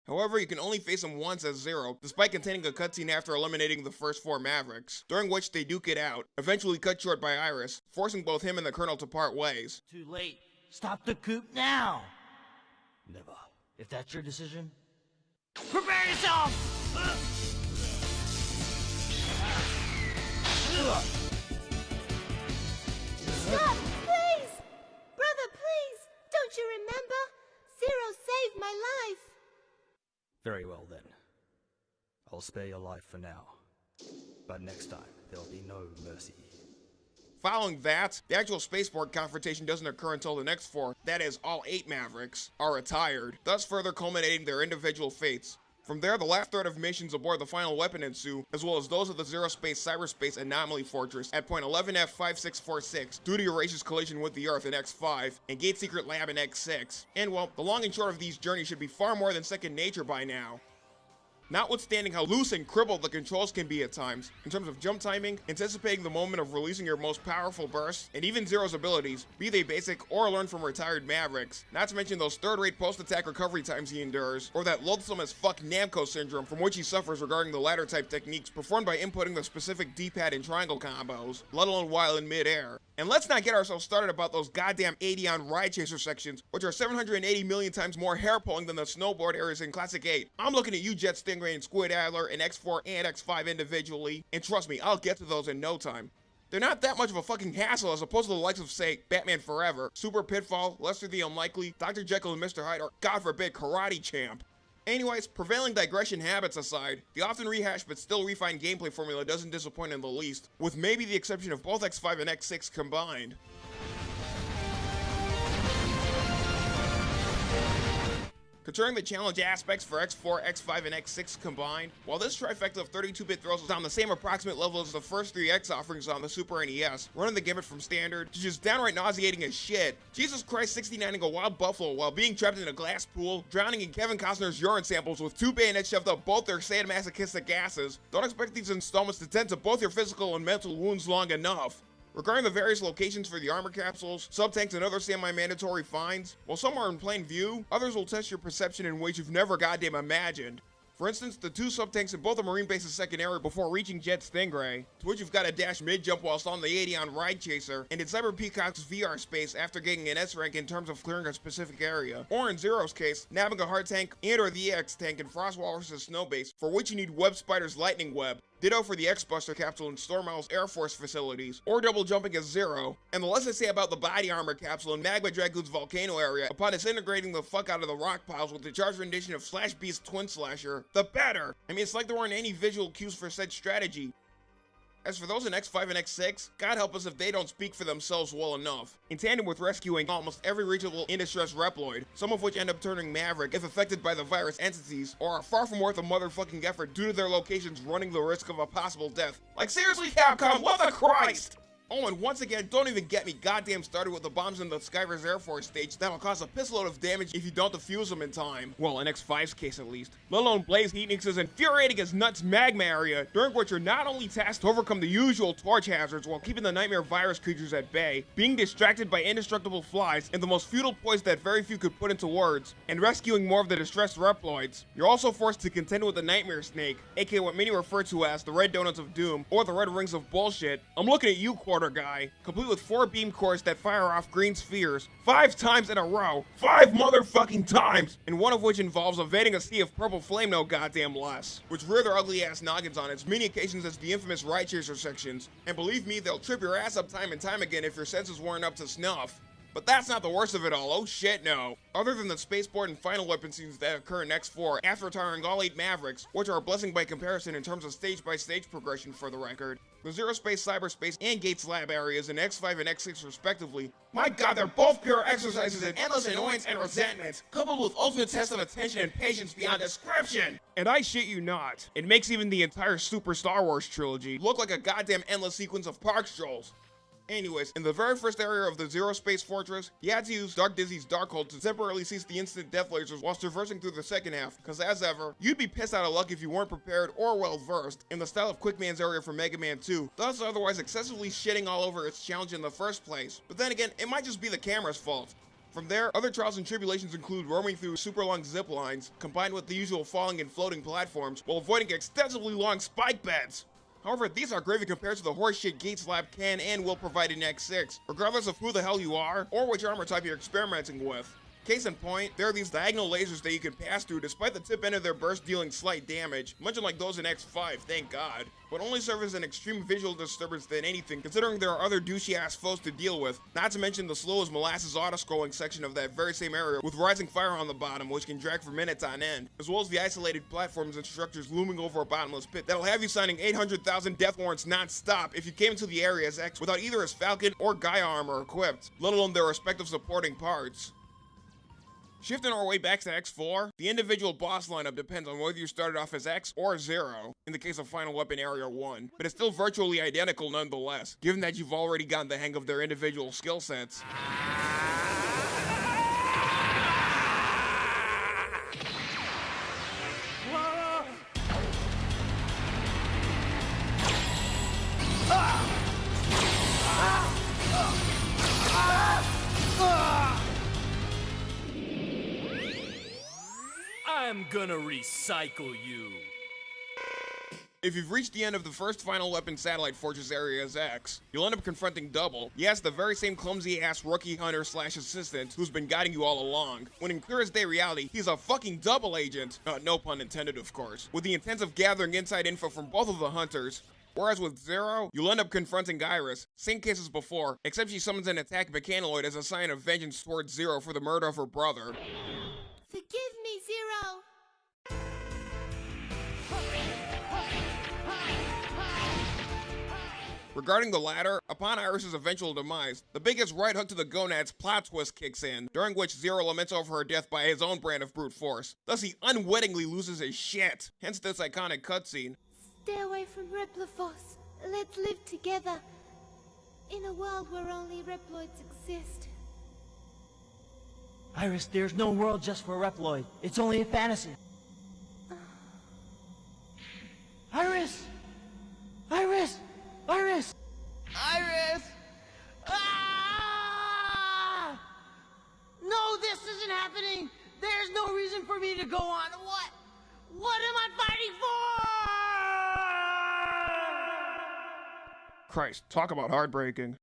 However, you can only face him once as Zero, despite containing a cutscene after eliminating the first four Mavericks, during which they duke it out, eventually cut short by Iris, forcing both him and the Colonel to part ways. Too late. Stop the coup now! Never. If that's your decision, Prepare yourself! Stop, please! Brother, please! Don't you remember? Zero saved my life. Very well then. I'll spare your life for now. But next time, there'll be no mercy. Following that, the actual spaceport confrontation doesn't occur until the next four, that is, all eight Mavericks, are retired, thus further culminating their individual fates. From there, the last threat of missions aboard the final weapon ensue, as well as those of the Zero Space Cyberspace Anomaly Fortress at point 11F5646 due to Eurasia's collision with the Earth in X5 and Gate Secret Lab in X6. And well, the long and short of these journeys should be far more than second nature by now. Notwithstanding how loose and crippled the controls can be at times, in terms of jump timing, anticipating the moment of releasing your most powerful bursts, and even Zero's abilities, be they basic or learned from retired Mavericks, not to mention those third-rate post-attack recovery times he endures, or that loathsome as fuck Namco syndrome from which he suffers regarding the latter type techniques performed by inputting the specific D-pad and triangle combos, let alone while in mid-air. And let's not get ourselves started about those goddamn Adion Ride Chaser sections, which are 780 million times more hair-pulling than the snowboard areas in Classic 8. I'm looking at you, Jet And Squid Adler and X4 and X5 individually, and trust me, I'll get to those in no time. They're not that much of a fucking hassle as opposed to the likes of, say, Batman Forever, Super Pitfall, Lester the Unlikely, Dr. Jekyll and Mr. Hyde, or God forbid, Karate Champ. Anyways, prevailing digression habits aside, the often rehashed but still refined gameplay formula doesn't disappoint in the least, with maybe the exception of both X5 and X6 combined. Considering the challenge aspects for X4, X5, and X6 combined, while this trifecta of 32-bit throws is on the same approximate level as the first three X offerings on the Super NES, running the gamut from standard to just downright nauseating as shit, Jesus Christ 69ing a wild buffalo while being trapped in a glass pool, drowning in Kevin Costner's urine samples with two bayonets shoved up both their sadomasochistic asses, don't expect these installments to tend to both your physical and mental wounds long enough. Regarding the various locations for the armor capsules, sub-tanks, and other semi-mandatory finds, while some are in plain view, others will test your perception in ways you've never goddamn imagined. For instance, the two sub-tanks in both the Marine base's second area before reaching Jet Stingray, to which you've got to dash mid-jump whilst on the Adion Ride Chaser, and in Cyber Peacock's VR space after getting an S rank in terms of clearing a specific area, or in Zero's case, nabbing a hard tank and or the EX tank in Frost Walrus's snow base, for which you need Web Spider's Lightning Web, Ditto for the X-Buster capsule in Stormowl's Air Force facilities, or double jumping as Zero. And the less I say about the body armor capsule in Magma Dragoon's volcano area upon disintegrating the fuck out of the rock piles with the charged rendition of Slash Beast Twin Slasher, the better! I mean, it's like there weren't any visual cues for said strategy. As for those in X5 and X6, God help us if they don't speak for themselves well enough. In tandem with rescuing almost every reachable in distress Reploid, some of which end up turning Maverick if affected by the virus entities, or are far from worth a motherfucking effort due to their locations running the risk of a possible death. Like seriously Capcom, what the Christ? Oh, and once again, don't even get me goddamn started with the bombs in the Skiver's Air Force stage that'll cause a pissload of damage if you don't defuse them in time. Well, in X5's case at least. Let alone Blaze Heatnix's infuriating as nuts magma area, during which you're not only tasked to overcome the usual torch hazards while keeping the nightmare virus creatures at bay, being distracted by indestructible flies and the most futile poise that very few could put into words, and rescuing more of the distressed Reploids, you're also forced to contend with the Nightmare Snake, aka what many refer to as the Red Donuts of Doom, or the Red Rings of Bullshit. I'm looking at you, Quarter Guy, complete with four beam cores that fire off green spheres, five times in a row, five motherfucking times, and one of which involves evading a sea of purple flame no goddamn less, which rear their ugly ass noggins on as many occasions as the infamous Ride Chaser sections, and believe me, they'll trip your ass up time and time again if your senses weren't up to snuff. But that's not the worst of it all, oh shit no. Other than the spaceport and final weapon scenes that occur in X4 after retiring all 8 Mavericks, which are a blessing by comparison in terms of stage by stage progression for the record, the Zero Space, Cyberspace, and Gates Lab areas in X5 and X6 respectively, my god they're both pure exercises in endless annoyance and resentment, coupled with ultimate tests of attention and patience beyond description! And I shit you not, it makes even the entire Super Star Wars trilogy look like a goddamn endless sequence of park strolls. Anyways, in the very first area of the Zero Space Fortress, you had to use Dark Dizzy's Darkhold to temporarily cease the instant death lasers whilst traversing through the second half, cause as ever, you'd be pissed out of luck if you weren't prepared or well versed in the style of Quickman's area from Mega Man 2, thus otherwise excessively shitting all over its challenge in the first place. But then again, it might just be the camera's fault. From there, other trials and tribulations include roaming through super long zip lines, combined with the usual falling and floating platforms, while avoiding extensively long spike beds. However, these are gravy compared to the horseshit Gates Lab can and will provide in X6, regardless of who the hell you are or which armor type you're experimenting with. Case in point, there are these diagonal lasers that you can pass through despite the tip end of their burst dealing slight damage, much like those in X5, thank god, but only serve as an extreme visual disturbance than anything considering there are other douchey ass foes to deal with, not to mention the slow as molasses auto-scrolling section of that very same area with rising fire on the bottom which can drag for minutes on end, as well as the isolated platforms and structures looming over a bottomless pit that'll have you signing 800,000 death warrants non-stop if you came into the area as X without either his Falcon or Gaia armor equipped, let alone their respective supporting parts. Shifting our way back to X4, the individual boss lineup depends on whether you started off as X or Zero, in the case of Final Weapon Area 1, but it's still virtually identical nonetheless, given that you've already gotten the hang of their individual skill sets. I'm gonna recycle you. If you've reached the end of the first Final Weapon Satellite Fortress area X, you'll end up confronting Double. Yes, the very same clumsy-ass rookie hunter slash assistant who's been guiding you all along. When in clear as day reality, he's a fucking double agent, uh, no pun intended of course, with the intent of gathering inside info from both of the hunters, Whereas with Zero, you'll end up confronting Iris. Same case as before, except she summons an attack mechanoid as a sign of vengeance towards Zero for the murder of her brother. Forgive me, Zero! Regarding the latter, upon Iris's eventual demise, the biggest right hook to the gonads plot twist kicks in, during which Zero laments over her death by his own brand of brute force. Thus, he unwittingly loses his shit, hence this iconic cutscene. Stay away from Repliforce. Let's live together. In a world where only Reploids exist. Iris, there's no world just for Reploid. It's only a fantasy. Iris! Iris! Iris! Iris! Ah! No, this isn't happening! There's no reason for me to go on. What? What am I fighting for? Christ, talk about heartbreaking.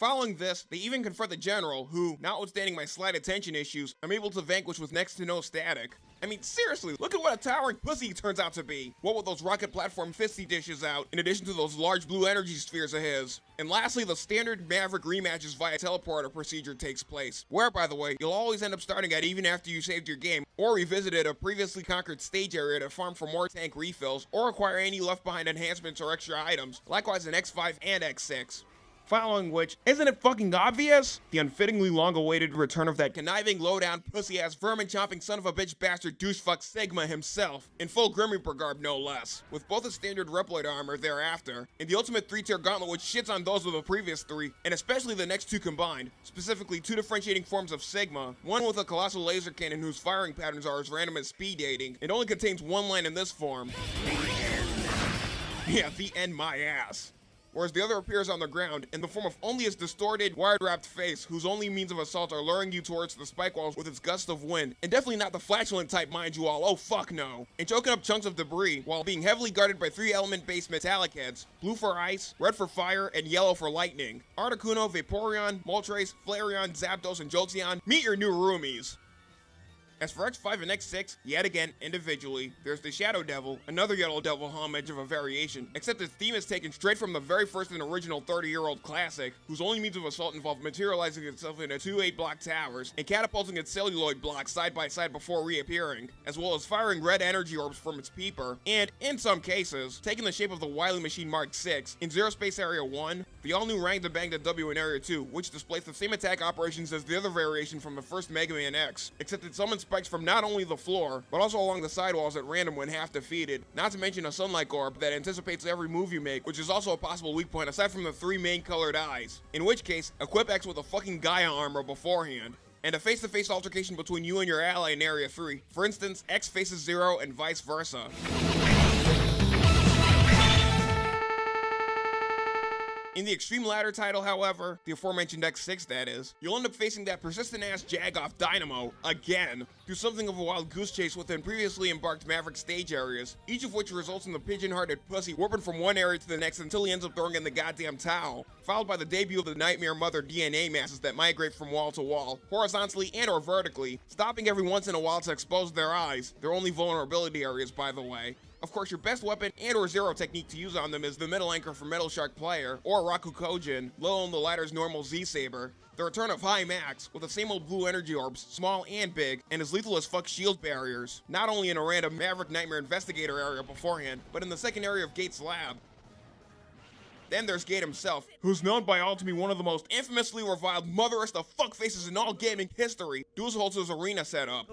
Following this, they even confront the general, who, notwithstanding my slight attention issues, I'm able to vanquish with next to no static. I mean, seriously, look at what a towering pussy he turns out to be. What with those rocket platform fisty dishes out, in addition to those large blue energy spheres of his. And lastly, the standard Maverick rematches via teleporter procedure takes place, where, by the way, you'll always end up starting at even after you saved your game, or revisited a previously conquered stage area to farm for more tank refills, or acquire any left behind enhancements or extra items, likewise in X5 and X6. Following which, isn't it fucking obvious? The unfittingly long-awaited return of that conniving, low-down, pussy-ass, vermin-chomping son of a bitch bastard douchefuck Sigma himself, in full Grim Reaper garb no less, with both a standard Reploid armor thereafter, and the ultimate three-tier gauntlet which shits on those of the previous three, and especially the next two combined, specifically two differentiating forms of Sigma, one with a colossal laser cannon whose firing patterns are as random as speed dating, and only contains one line in this form. <laughs> Yeah, the end my ass whereas the other appears on the ground in the form of only its distorted, wire-wrapped face, whose only means of assault are luring you towards the spike walls with its gust of wind, and definitely not the flatulent type, mind you all, oh fuck no, and choking up chunks of debris while being heavily guarded by three element-based metallic heads, blue for ice, red for fire, and yellow for lightning. Articuno, Vaporeon, Moltres, Flareon, Zapdos, and Jolteon, meet your new roomies. As for X5 and X6, yet again, individually, there's the Shadow Devil, another Yellow Devil homage of a variation, except its theme is taken straight from the very first and original 30-year-old classic, whose only means of assault involved materializing itself into two 8-block towers, and catapulting its celluloid blocks side by side before reappearing, as well as firing red energy orbs from its peeper, and, in some cases, taking the shape of the Wily Machine Mark 6 in Zero Space Area 1, the all-new Rangda Bangda W in Area 2, which displays the same attack operations as the other variation from the first Mega Man X, except it summons spikes from not only the floor, but also along the sidewalls at random when half defeated. Not to mention a sunlight orb that anticipates every move you make, which is also a possible weak point aside from the three main colored eyes. In which case, equip X with a fucking Gaia armor beforehand and a face-to-face -face altercation between you and your ally in Area 3. For instance, X faces Zero and vice versa. In the Extreme Ladder title, however, the aforementioned X6 that is, you'll end up facing that persistent ass Jagoff Dynamo again through something of a wild goose chase within previously embarked Maverick stage areas, each of which results in the pigeon-hearted pussy warping from one area to the next until he ends up throwing in the goddamn towel, followed by the debut of the Nightmare Mother DNA masses that migrate from wall to wall, horizontally and or vertically, stopping every once in a while to expose their eyes, their only vulnerability areas by the way, of course, your best weapon and or zero technique to use on them is the Metal Anchor for Metal Shark Player, or Rakukojin, let alone the latter's normal Z-Saber. The return of High Max, with the same old blue energy orbs, small and big, and as lethal as fuck shield barriers, not only in a random Maverick Nightmare Investigator area beforehand, but in the second area of Gates' lab. Then there's Gate himself, who's known by all to be one of the most infamously reviled motherest of fuckfaces in all gaming history, due to his arena setup.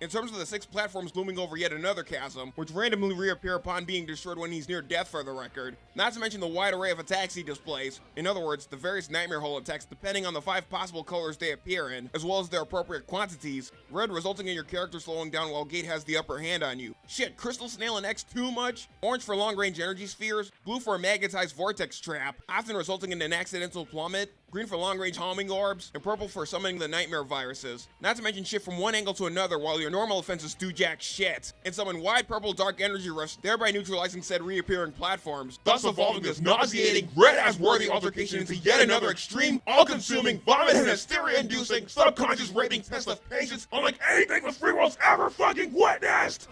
In terms of the six platforms looming over yet another chasm, which randomly reappear upon being destroyed when he's near death for the record. Not to mention the wide array of attacks he displays. In other words, the various Nightmare Hole attacks depending on the five possible colors they appear in, as well as their appropriate quantities. Red resulting in your character slowing down while Gate has the upper hand on you. Shit, Crystal Snail and X too much? Orange for long-range energy spheres, blue for a magnetized vortex trap, often resulting in an accidental plummet, green for long-range homing orbs, and purple for summoning the nightmare viruses. Not to mention shift from one angle to another while your normal offenses do jack shit, and summon wide purple dark energy rush, thereby neutralizing said reappearing platforms, thus evolving this nauseating, red-ass worthy altercation into yet another extreme, all-consuming, vomit and hysteria-inducing, subconscious raping test of patience unlike anything the free world's ever fucking witnessed!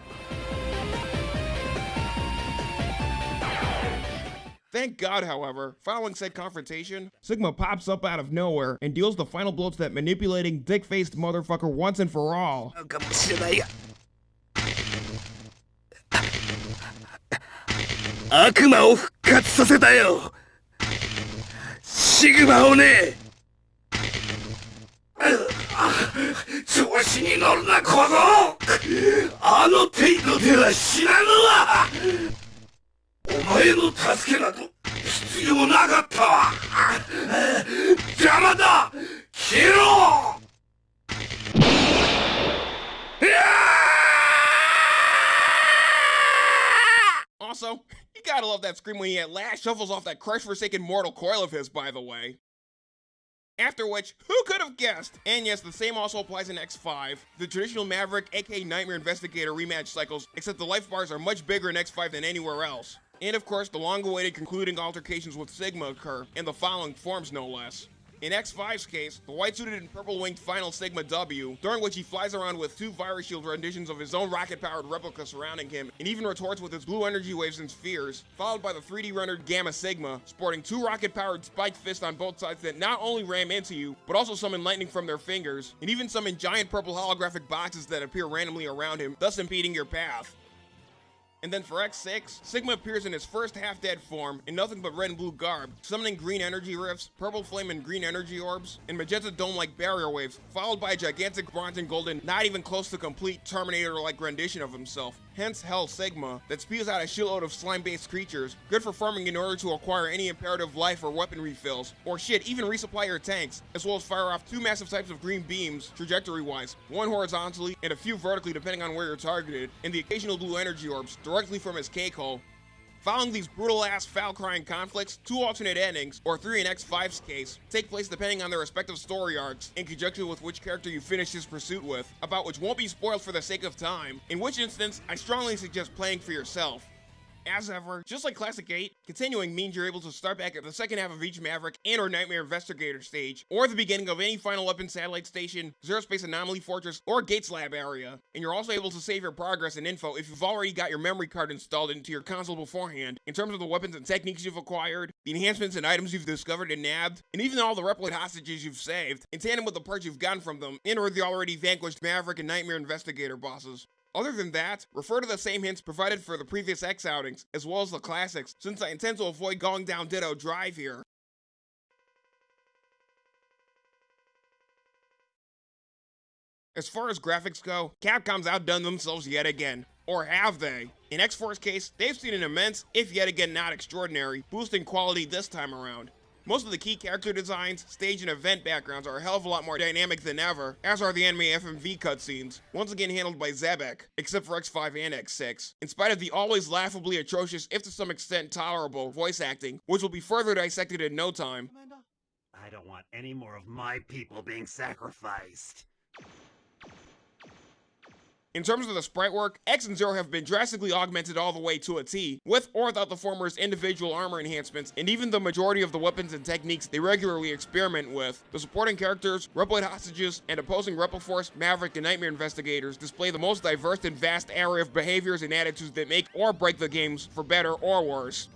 Thank God, however, following said confrontation, Sigma pops up out of nowhere and deals the final blow to that manipulating, dick-faced motherfucker once and for all. 悪魔を復活させたよシグマをね調子に乗るな小僧あの程度では死なぬわ お前の助けなど必要なかったわ邪魔だ消えろ Also, you gotta love that scream when he at last shuffles off that crushed forsaken mortal coil of his, by the way. After which, who could have guessed? And yes, the same also applies in X5. The traditional Maverick, aka Nightmare Investigator rematch cycles, except the life bars are much bigger in X5 than anywhere else. And of course, the long-awaited concluding altercations with Sigma occur, in the following forms no less. In X5's case, the white-suited and purple-winged final Sigma W, during which he flies around with two Virus Shield renditions of his own rocket-powered replica surrounding him, and even retorts with his blue energy waves and spheres, followed by the 3D rendered Gamma Sigma, sporting two rocket-powered spiked fists on both sides that not only ram into you, but also summon lightning from their fingers, and even summon giant purple holographic boxes that appear randomly around him, thus impeding your path. And then for X6, Sigma appears in his first half-dead form in nothing but red and blue garb, summoning green energy rifts, purple flame and green energy orbs, and magenta dome-like barrier waves, followed by a gigantic bronze and golden, not even close to complete Terminator-like rendition of himself. Hence Hell Sigma, that spews out a shitload of slime-based creatures, good for farming in order to acquire any imperative life or weapon refills, or shit, even resupply your tanks, as well as fire off two massive types of green beams, trajectory-wise, one horizontally and a few vertically depending on where you're targeted, and the occasional blue energy orbs, directly from his cake hole. Following these brutal ass foul crying conflicts, two alternate endings, or three in X5's case, take place depending on their respective story arcs, in conjunction with which character you finish his pursuit with, about which won't be spoiled for the sake of time, in which instance, I strongly suggest playing for yourself. As ever, just like Classic 8, continuing means you're able to start back at the second half of each Maverick and or Nightmare Investigator stage, or the beginning of any Final Weapon Satellite Station, Zero Space Anomaly Fortress, or Gates Lab area. And you're also able to save your progress and info if you've already got your memory card installed into your console beforehand, in terms of the weapons and techniques you've acquired, the enhancements and items you've discovered and nabbed, and even all the Reploid hostages you've saved, in tandem with the parts you've gotten from them, and or the already vanquished Maverick and Nightmare Investigator bosses. Other than that, refer to the same hints provided for the previous X outings, as well as the classics, since I intend to avoid going down Ditto Drive here. As far as graphics go, Capcom's outdone themselves yet again. Or have they? In X4's case, they've seen an immense, if yet again not extraordinary, boost in quality this time around. Most of the key character designs, stage, and event backgrounds are a hell of a lot more dynamic than ever, as are the anime FMV cutscenes, once again handled by Xebec, except for X5 and X6, in spite of the always laughably atrocious, if to some extent tolerable, voice acting, which will be further dissected in no time. I don't want any more of my people being sacrificed. In terms of the sprite work, X and Zero have been drastically augmented all the way to a T, with or without the former's individual armor enhancements, and even the majority of the weapons and techniques they regularly experiment with. The supporting characters, Reploid hostages, and opposing Rebel Repliforce, Maverick, and Nightmare investigators display the most diverse and vast array of behaviors and attitudes that make or break the games, for better or worse.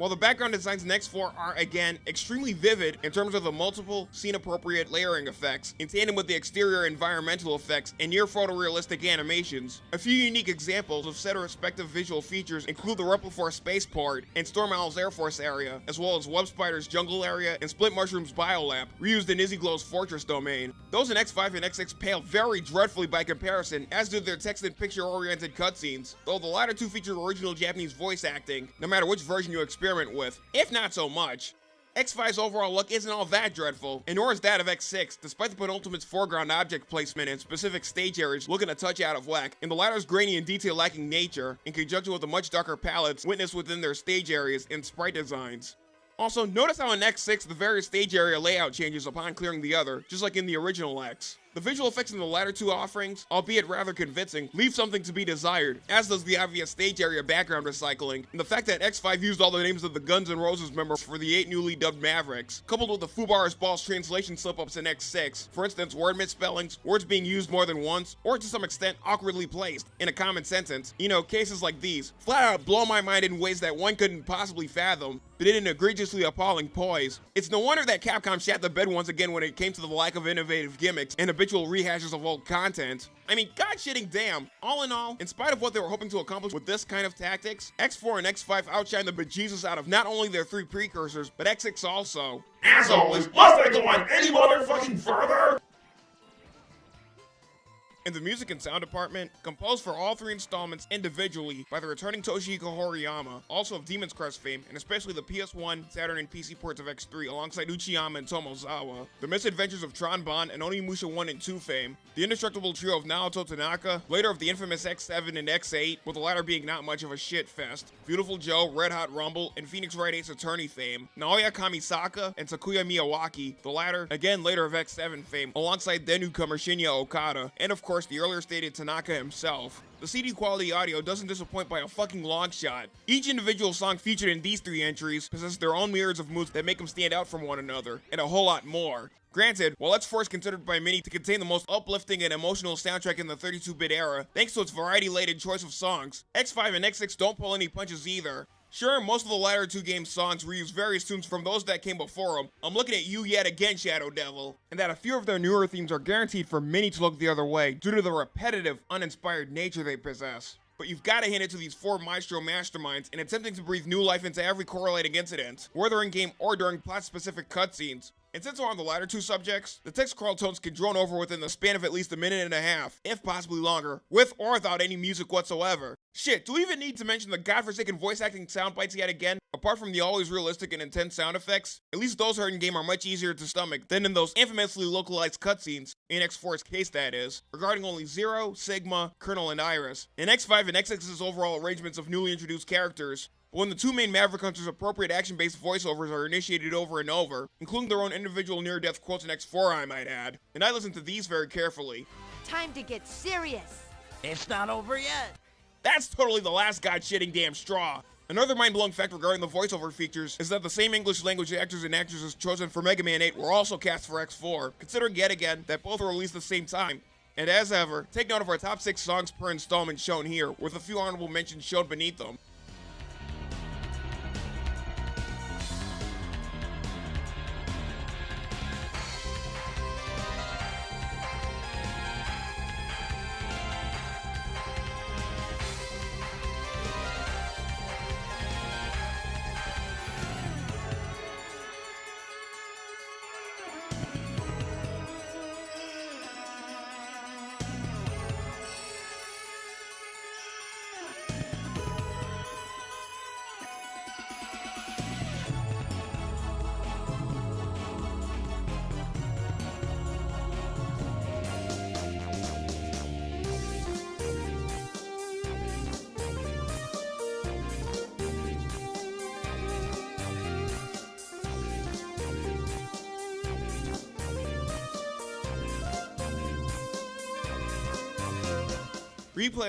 While the background designs in X4 are, again, extremely vivid in terms of the multiple scene-appropriate layering effects, in tandem with the exterior environmental effects and near photorealistic animations, a few unique examples of said respective visual features include the Repliforce spaceport and Storm Owl's Air Force area, as well as Web Spider's jungle area and Split Mushroom's biolab, reused in Izzy Glow's Fortress domain. Those in X5 and X6 pale very dreadfully by comparison, as do their text and picture-oriented cutscenes, though the latter two feature original Japanese voice acting, no matter which version you experience with, if not so much. X5's overall look isn't all that dreadful, and nor is that of X6, despite the penultimate's foreground object placement and specific stage areas looking a touch out of whack, and the latter's grainy and detail lacking nature, in conjunction with the much darker palettes witnessed within their stage areas and sprite designs. Also, notice how in X6 the various stage area layout changes upon clearing the other, just like in the original X. The visual effects in the latter two offerings, albeit rather convincing, leave something to be desired, as does the obvious stage area background recycling, and the fact that X5 used all the names of the Guns N' Roses members for the eight newly dubbed Mavericks, coupled with the Fubar's Balls translation slip-ups in X6, for instance word misspellings, words being used more than once, or to some extent awkwardly placed, in a common sentence, you know, cases like these, flat out blow my mind in ways that one couldn't possibly fathom, but in an egregiously appalling poise. It's no wonder that Capcom shat the bed once again when it came to the lack of innovative gimmicks and habitual rehashes of old content. I mean, god shitting damn. All in all, in spite of what they were hoping to accomplish with this kind of tactics, X4 and X5 outshine the bejesus out of not only their three precursors, but X6 also. As always, must I go on any motherfucking further? In the music and sound department, composed for all three installments individually by the returning Toshihiko Horiyama, also of Demon's Crest fame, and especially the PS1, Saturn, and PC ports of X3 alongside Uchiyama and Tomozawa, the misadventures of Tron Bonne and Onimusha 1 and 2 fame, the indestructible trio of Naoto Tanaka, later of the infamous X7 and X8, with the latter being not much of a shit fest, Viewtiful Joe, Red Hot Rumble, and Phoenix Wright Ace Attorney fame, Naoya Kamisaka, and Takuya Miyawaki, the latter, again later of X7 fame, alongside then newcomer Shinya Okada, and of course the earlier stated Tanaka himself. The CD quality audio doesn't disappoint by a fucking long shot. Each individual song featured in these three entries possess their own myriads of moods that make them stand out from one another, and a whole lot more. Granted, while X4 is considered by many to contain the most uplifting and emotional soundtrack in the 32-bit era, thanks to its variety-laden choice of songs, X5 and X6 don't pull any punches either. Sure, most of the latter two games' songs reuse various tunes from those that came before them. I'm looking at you yet again, Shadow Devil. And that a few of their newer themes are guaranteed for many to look the other way due to the repetitive, uninspired nature they possess. But you've got to hand it to these four Maestro masterminds in attempting to breathe new life into every correlating incident, whether in-game or during plot-specific cutscenes. And since we're on the latter two subjects, the text crawl tones can drone over within the span of at least a minute and a half, if possibly longer, with or without any music whatsoever. Shit, do we even need to mention the godforsaken voice acting sound bites yet again? Apart from the always realistic and intense sound effects, at least those heard in game are much easier to stomach than in those infamously localized cutscenes, in X4's case that is, regarding only Zero, Sigma, Colonel, and Iris. In X5 and X6's overall arrangements of newly introduced characters, but when the two main Maverick Hunters' appropriate action-based voiceovers are initiated over and over, including their own individual near-death quotes in X4 I might add, and I listen to these very carefully. Time to get serious. It's not over yet. That's totally the last god-shitting damn straw. Another mind-blowing fact regarding the voiceover features is that the same English language actors and actresses chosen for Mega Man 8 were also cast for X4, considering yet again that both were released at the same time. And as ever, take note of our top 6 songs per installment shown here, with a few honorable mentions shown beneath them.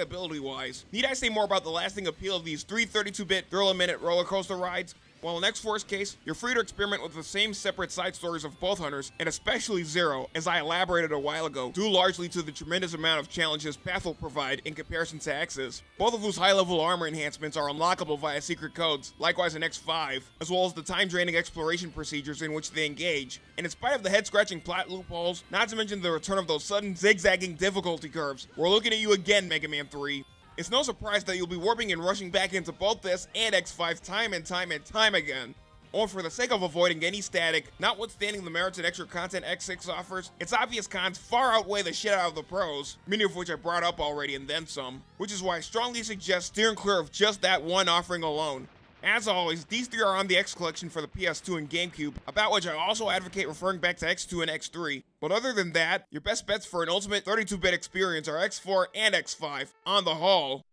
Replayability wise, need I say more about the lasting appeal of these three 32-bit thrill-a-minute roller coaster rides? While in X4's case, you're free to experiment with the same separate side stories of both hunters, and especially Zero, as I elaborated a while ago, due largely to the tremendous amount of challenges Path will provide in comparison to X's, both of whose high-level armor enhancements are unlockable via secret codes, likewise in X5, as well as the time-draining exploration procedures in which they engage, and in spite of the head-scratching plot loopholes, not to mention the return of those sudden zigzagging difficulty curves, we're looking at you again, Mega Man 3. It's no surprise that you'll be warping and rushing back into both this and X5 time and time and time again. Or for the sake of avoiding any static, notwithstanding the merits and extra content X6 offers, its obvious cons far outweigh the shit out of the pros, many of which I brought up already and then some, which is why I strongly suggest steering clear of just that one offering alone. As always, these three are on the X collection for the PS2 and GameCube, about which I also advocate referring back to X2 and X3. But other than that, your best bets for an ultimate 32-bit experience are X4 and X5, on the whole.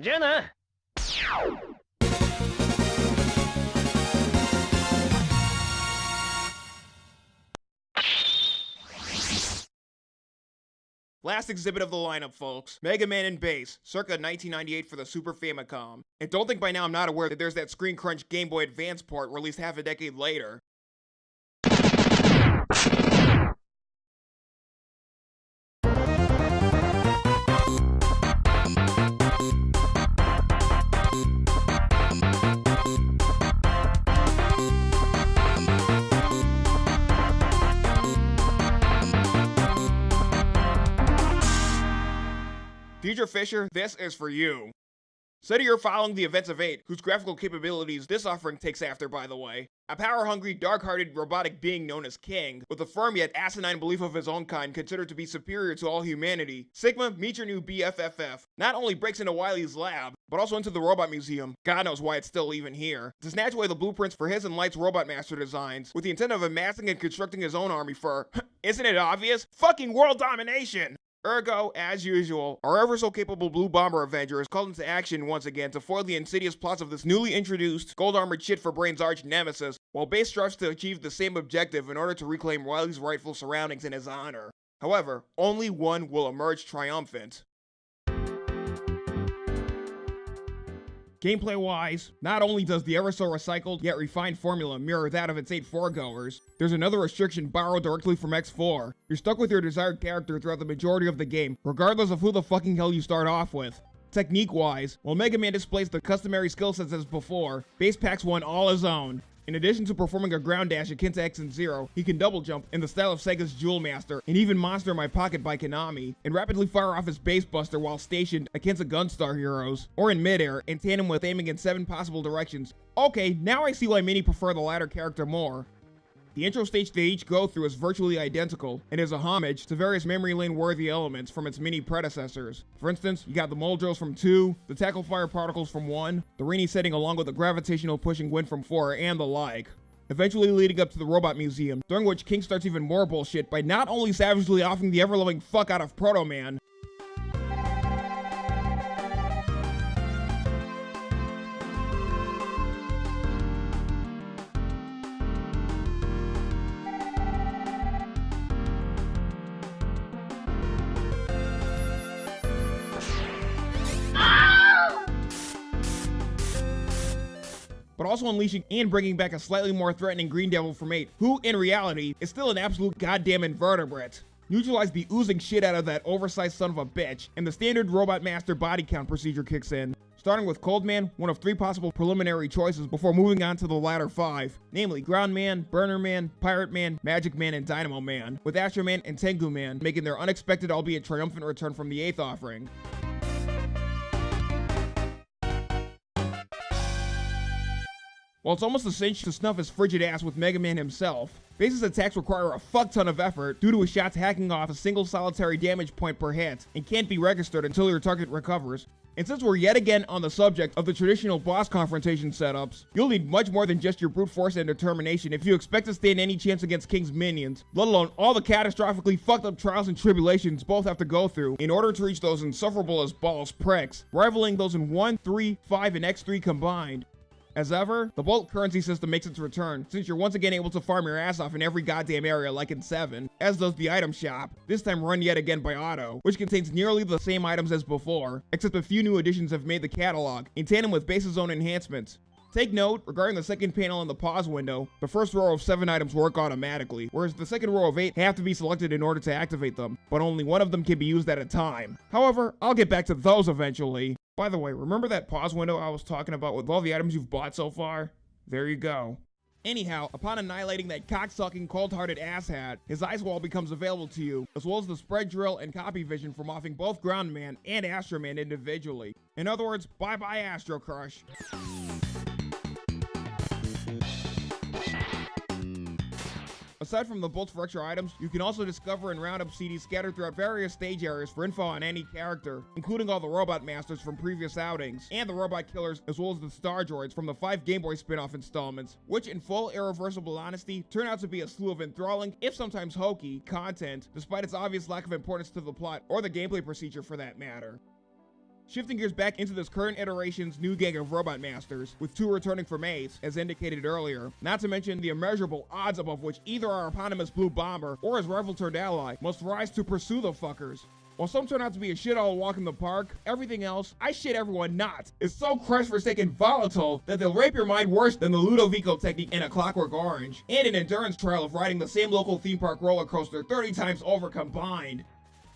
じ Last exhibit of the lineup, folks. Mega Man and Bass, circa 1998 for the Super Famicom. And don't think by now I'm not aware that there's that Screen Crunch Game Boy Advance port released half a decade later. Major Fisher, this is for you. Study you're following the events of 8, whose graphical capabilities this offering takes after, by the way. A power-hungry, dark-hearted, robotic being known as King, with a firm yet asinine belief of his own kind considered to be superior to all humanity, Sigma, meet your new BFFF, not only breaks into Wily's lab, but also into the Robot Museum, god knows why it's still even here, to snatch away the blueprints for his and Light's Robot Master designs, with the intent of amassing and constructing his own army for, <laughs> isn't it obvious? Fucking world domination! Ergo, as usual, our ever so capable Blue Bomber Avenger is called into action once again to foil the insidious plots of this newly introduced gold armored shit for Brain's arch nemesis, while Bass strives to achieve the same objective in order to reclaim Wily's rightful surroundings in his honor. However, only one will emerge triumphant. Gameplay wise, not only does the ever so recycled yet refined formula mirror that of its eight foregoers, there's another restriction borrowed directly from X4. You're stuck with your desired character throughout the majority of the game, regardless of who the fucking hell you start off with. Technique wise, while Mega Man displays the customary skill sets as before, Bass packs one all his own, in addition to performing a ground dash akin to X and Zero, he can double jump in the style of Sega's Jewel Master, and even Monster in My Pocket by Konami, and rapidly fire off his Bass buster while stationed akin to Gunstar heroes, or in midair, in tandem with aiming in seven possible directions. Okay, now I see why many prefer the latter character more. The intro stage they each go through is virtually identical, and is a homage to various memory lane worthy elements from its many predecessors. For instance, you got the Muldrows from 2, the Tackle Fire Particles from 1, the rainy setting along with the gravitational pushing wind from 4, and the like. Eventually leading up to the Robot Museum, during which King starts even more bullshit by not only savagely offing the ever-loving fuck out of Proto Man, but also unleashing and bringing back a slightly more threatening Green Devil from 8, who, in reality, is still an absolute goddamn invertebrate. Neutralize the oozing shit out of that oversized son of a bitch, and the standard Robot Master body count procedure kicks in. Starting with Cold Man, one of three possible preliminary choices before moving on to the latter five, namely Ground Man, Burner Man, Pirate Man, Magic Man, and Dynamo Man, with Astro Man and Tengu Man making their unexpected albeit triumphant return from the 8th offering. While it's almost a cinch to snuff his frigid ass with Mega Man himself, Bass's attacks require a fuck ton of effort due to his shots hacking off a single solitary damage point per hit and can't be registered until your target recovers. And since we're yet again on the subject of the traditional boss confrontation setups, you'll need much more than just your brute force and determination if you expect to stand any chance against King's minions, let alone all the catastrophically fucked up trials and tribulations both have to go through in order to reach those insufferable as balls pricks, rivaling those in 1, 3, 5, and X3 combined. As ever, the Bolt currency system makes its return, since you're once again able to farm your ass off in every goddamn area like in 7, as does the item shop, this time run yet again by Auto, which contains nearly the same items as before, except a few new additions have made the catalog, in tandem with Bass's own enhancements. Take note, regarding the second panel in the pause window, the first row of 7 items work automatically, whereas the second row of 8 have to be selected in order to activate them, but only one of them can be used at a time. However, I'll get back to those eventually. By the way, remember that pause window I was talking about with all the items you've bought so far? There you go. Anyhow, upon annihilating that cocksucking, cold-hearted asshat, his ice wall becomes available to you, as well as the spread drill and copy vision from offing both Ground Man and Astro Man individually. In other words, bye-bye Astro Crush. Aside from the bolts for extra items, you can also discover and round up CDs scattered throughout various stage areas for info on any character, including all the Robot Masters from previous outings, and the Robot Killers, as well as the Star Droids from the five Game Boy spin-off installments, which in full irreversible honesty, turn out to be a slew of enthralling, if sometimes hokey, content, despite its obvious lack of importance to the plot, or the gameplay procedure for that matter. Shifting gears back into this current iteration's new gang of Robot Masters, with two returning from Ace, as indicated earlier, not to mention the immeasurable odds above which either our eponymous Blue Bomber or his rival-turned ally must rise to pursue the fuckers. While some turn out to be a shit all walk in the park, everything else, I shit everyone not, is so crest-forsaken volatile that they'll rape your mind worse than the Ludovico technique in A Clockwork Orange, and an endurance trial of riding the same local theme park roller coaster 30 times over combined.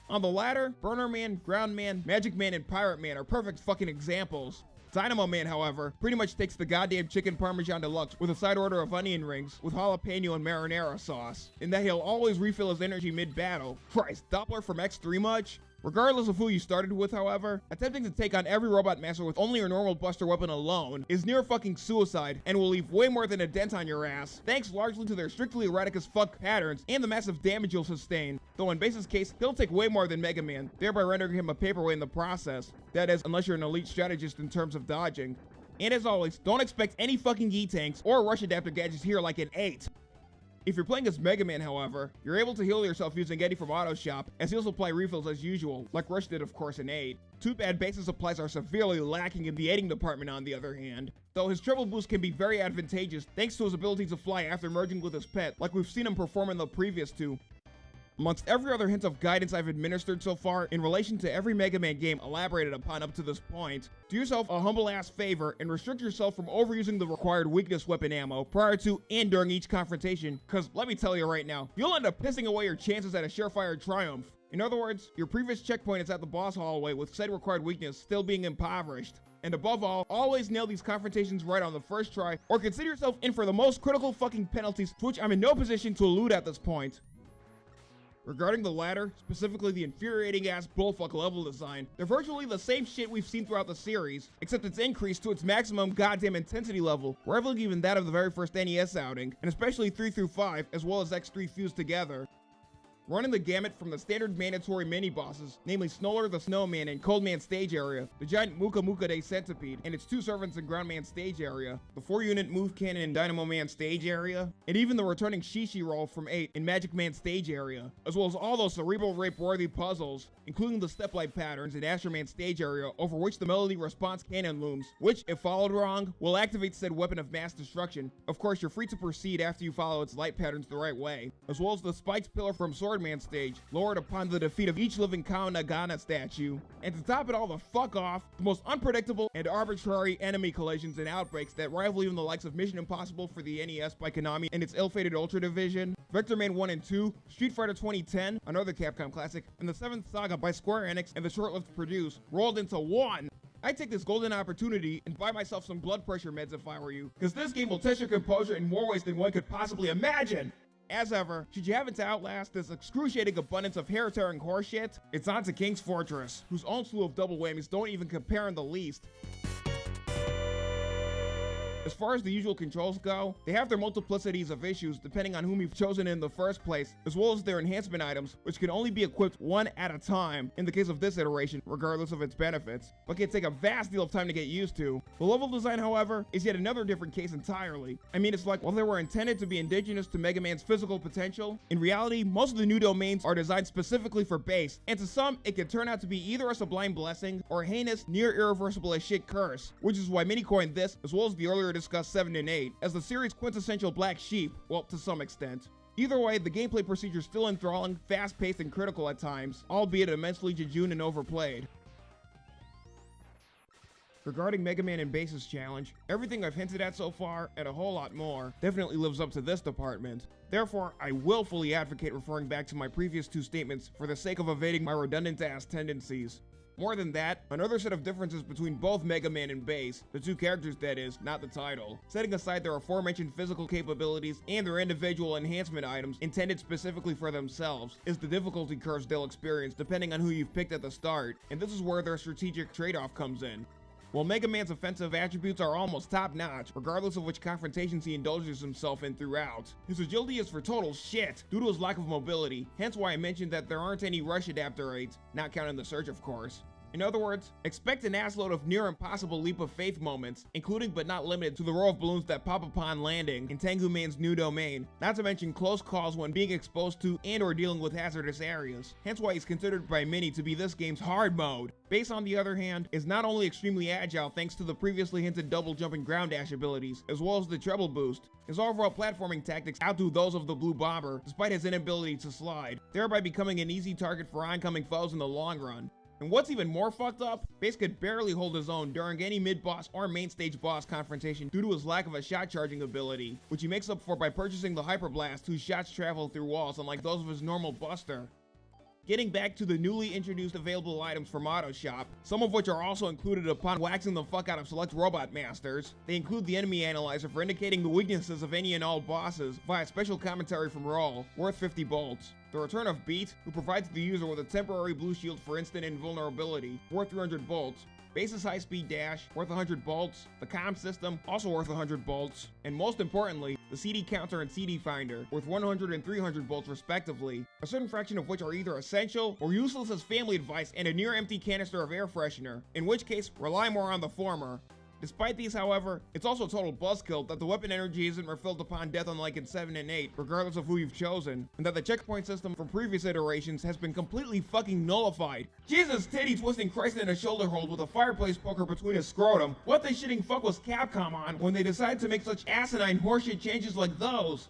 On the latter, Burner Man, Ground Man, Magic Man, and Pirate Man are perfect fucking examples. Dynamo Man, however, pretty much takes the goddamn chicken parmesan deluxe with a side order of onion rings with jalapeno and marinara sauce, in that he'll always refill his energy mid-battle. Christ, Doppler from X3 much? Regardless of who you started with, however, attempting to take on every robot master with only your normal buster weapon alone is near fucking suicide and will leave way more than a dent on your ass, thanks largely to their strictly erratic as fuck patterns and the massive damage you'll sustain. Though in Bass's case, he'll take way more than Mega Man, thereby rendering him a paperweight in the process. That is, unless you're an elite strategist in terms of dodging. And as always, don't expect any fucking E-tanks or rush adapter gadgets here like an 8. If you're playing as Mega Man, however, you're able to heal yourself using Eddie from Auto Shop, as he'll supply refills as usual, like Rush did of course in 8. Too bad Bass's supplies are severely lacking in the aiding department on the other hand, though his treble boost can be very advantageous thanks to his ability to fly after merging with his pet, like we've seen him perform in the previous two. Amongst every other hint of guidance I've administered so far in relation to every Mega Man game elaborated upon up to this point, do yourself a humble ass favor and restrict yourself from overusing the required weakness weapon ammo prior to and during each confrontation, cause let me tell you right now, you'll end up pissing away your chances at a surefire triumph. In other words, your previous checkpoint is at the boss hallway with said required weakness still being impoverished. And above all, always nail these confrontations right on the first try, or consider yourself in for the most critical fucking penalties, which I'm in no position to elude at this point. Regarding the latter, specifically the infuriating ass bullfuck level design, they're virtually the same shit we've seen throughout the series, except it's increased to its maximum goddamn intensity level, rivaling even that of the very first NES outing, and especially 3 through 5, as well as X3 fused together running the gamut from the standard mandatory mini-bosses, namely Snoller the Snowman and Coldman stage area, the giant Mukamukade Centipede and its two servants in Groundman stage area, the 4-unit Move Cannon and Dynamo Man stage area, and even the returning Shishi roll from 8 in Magic Man stage area, as well as all those cerebral rape-worthy puzzles, including the step-like patterns in Astro Man stage area over which the Melody Response Cannon looms, which, if followed wrong, will activate said weapon of mass destruction. Of course, you're free to proceed after you follow its light patterns the right way, as well as the spiked pillar from Sword Swordman stage, lowered upon the defeat of each living Kao Nagana statue. And to top it all the fuck off, the most unpredictable and arbitrary enemy collisions and outbreaks that rival even the likes of Mission Impossible for the NES by Konami and its ill-fated Ultra Division, Vectorman 1 and 2, Street Fighter 2010, another Capcom classic, and the 7th Saga by Square Enix and the short-lived Produce, rolled into one. I take this golden opportunity and buy myself some blood pressure meds if I were you, because this game will test your composure in more ways than one could possibly imagine. As ever, should you happen to outlast this excruciating abundance of hair-tearing horseshit, it's on to King's Fortress, whose own slew of double whammies don't even compare in the least. As far as the usual controls go, they have their multiplicities of issues depending on whom you've chosen in the first place, as well as their enhancement items, which can only be equipped one at a time in the case of this iteration, regardless of its benefits, but can take a vast deal of time to get used to. The level design, however, is yet another different case entirely. I mean, it's like, while they were intended to be indigenous to Mega Man's physical potential, in reality, most of the new domains are designed specifically for Bass, and to some, it can turn out to be either a sublime blessing or a heinous, near irreversible as shit curse, which is why many coined this, as well as the earlier discussed 7 and 8, as the series' quintessential black sheep, well, to some extent. Either way, the gameplay procedure is still enthralling, fast-paced, and critical at times, albeit immensely jejune and overplayed. Regarding Mega Man and Bass's challenge, everything I've hinted at so far, and a whole lot more, definitely lives up to this department. Therefore, I will fully advocate referring back to my previous two statements for the sake of evading my redundant ass tendencies. More than that, another set of differences between both Mega Man and Bass, the two characters that is, not the title, setting aside their aforementioned physical capabilities and their individual enhancement items intended specifically for themselves, is the difficulty curves they'll experience depending on who you've picked at the start, and this is where their strategic trade-off comes in. While Mega Man's offensive attributes are almost top-notch, regardless of which confrontations he indulges himself in throughout, his agility is for total shit due to his lack of mobility, hence why I mentioned that there aren't any rush adapter aids, not counting the Surge of course. In other words, expect an assload of near impossible leap of faith moments, including but not limited to the row of balloons that pop upon landing in Tengu Man's new domain, not to mention close calls when being exposed to and or dealing with hazardous areas, hence why he's considered by many to be this game's hard mode. Bass on the other hand, is not only extremely agile thanks to the previously hinted double jump and ground dash abilities, as well as the treble boost. His overall platforming tactics outdo those of the Blue Bomber, despite his inability to slide, thereby becoming an easy target for oncoming foes in the long run. And what's even more fucked up, Bass could barely hold his own during any mid-boss or main stage boss confrontation due to his lack of a shot charging ability, which he makes up for by purchasing the Hyper Blast whose shots travel through walls unlike those of his normal Buster. Getting back to the newly introduced available items from Auto Shop, some of which are also included upon waxing the fuck out of select robot masters. They include the enemy analyzer for indicating the weaknesses of any and all bosses via special commentary from Roll, worth 50 bolts. The return of Beat, who provides the user with a temporary blue shield for instant invulnerability, worth 300 bolts, Bass's high speed dash, worth 100 bolts, the comm system, also worth 100 bolts, and most importantly, the CD counter and CD finder, worth 100 and 300 bolts respectively, a certain fraction of which are either essential or useless as family advice and a near empty canister of air freshener, in which case, rely more on the former. Despite these, however, it's also a total buzzkill that the weapon energy isn't refilled upon death unlike in 7 and 8, regardless of who you've chosen, and that the checkpoint system from previous iterations has been completely fucking nullified. Jesus titty twisting Christ in a shoulder hold with a fireplace poker between his scrotum. What the shitting fuck was Capcom on when they decided to make such asinine horseshit changes like those?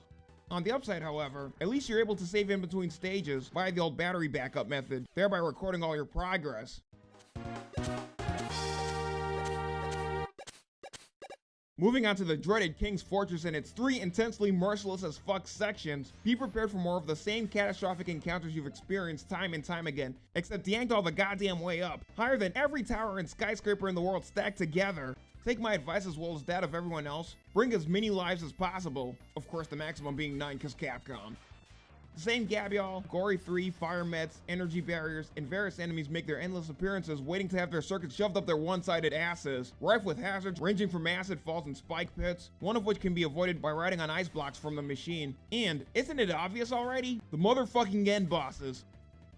On the upside, however, at least you're able to save in between stages via the old battery backup method, thereby recording all your progress. Moving on to the dreaded King's Fortress and its three intensely merciless as fuck sections, be prepared for more of the same catastrophic encounters you've experienced time and time again, except yanked all the goddamn way up, higher than every tower and skyscraper in the world stacked together. Take my advice as well as that of everyone else, bring as many lives as possible, of course the maximum being 9 cause Capcom. Same Gabial, Gory 3, Fire Mets, Energy Barriers, and various enemies make their endless appearances waiting to have their circuits shoved up their one-sided asses, rife with hazards ranging from acid falls and spike pits, one of which can be avoided by riding on ice blocks from the machine. And, isn't it obvious already? The motherfucking end bosses.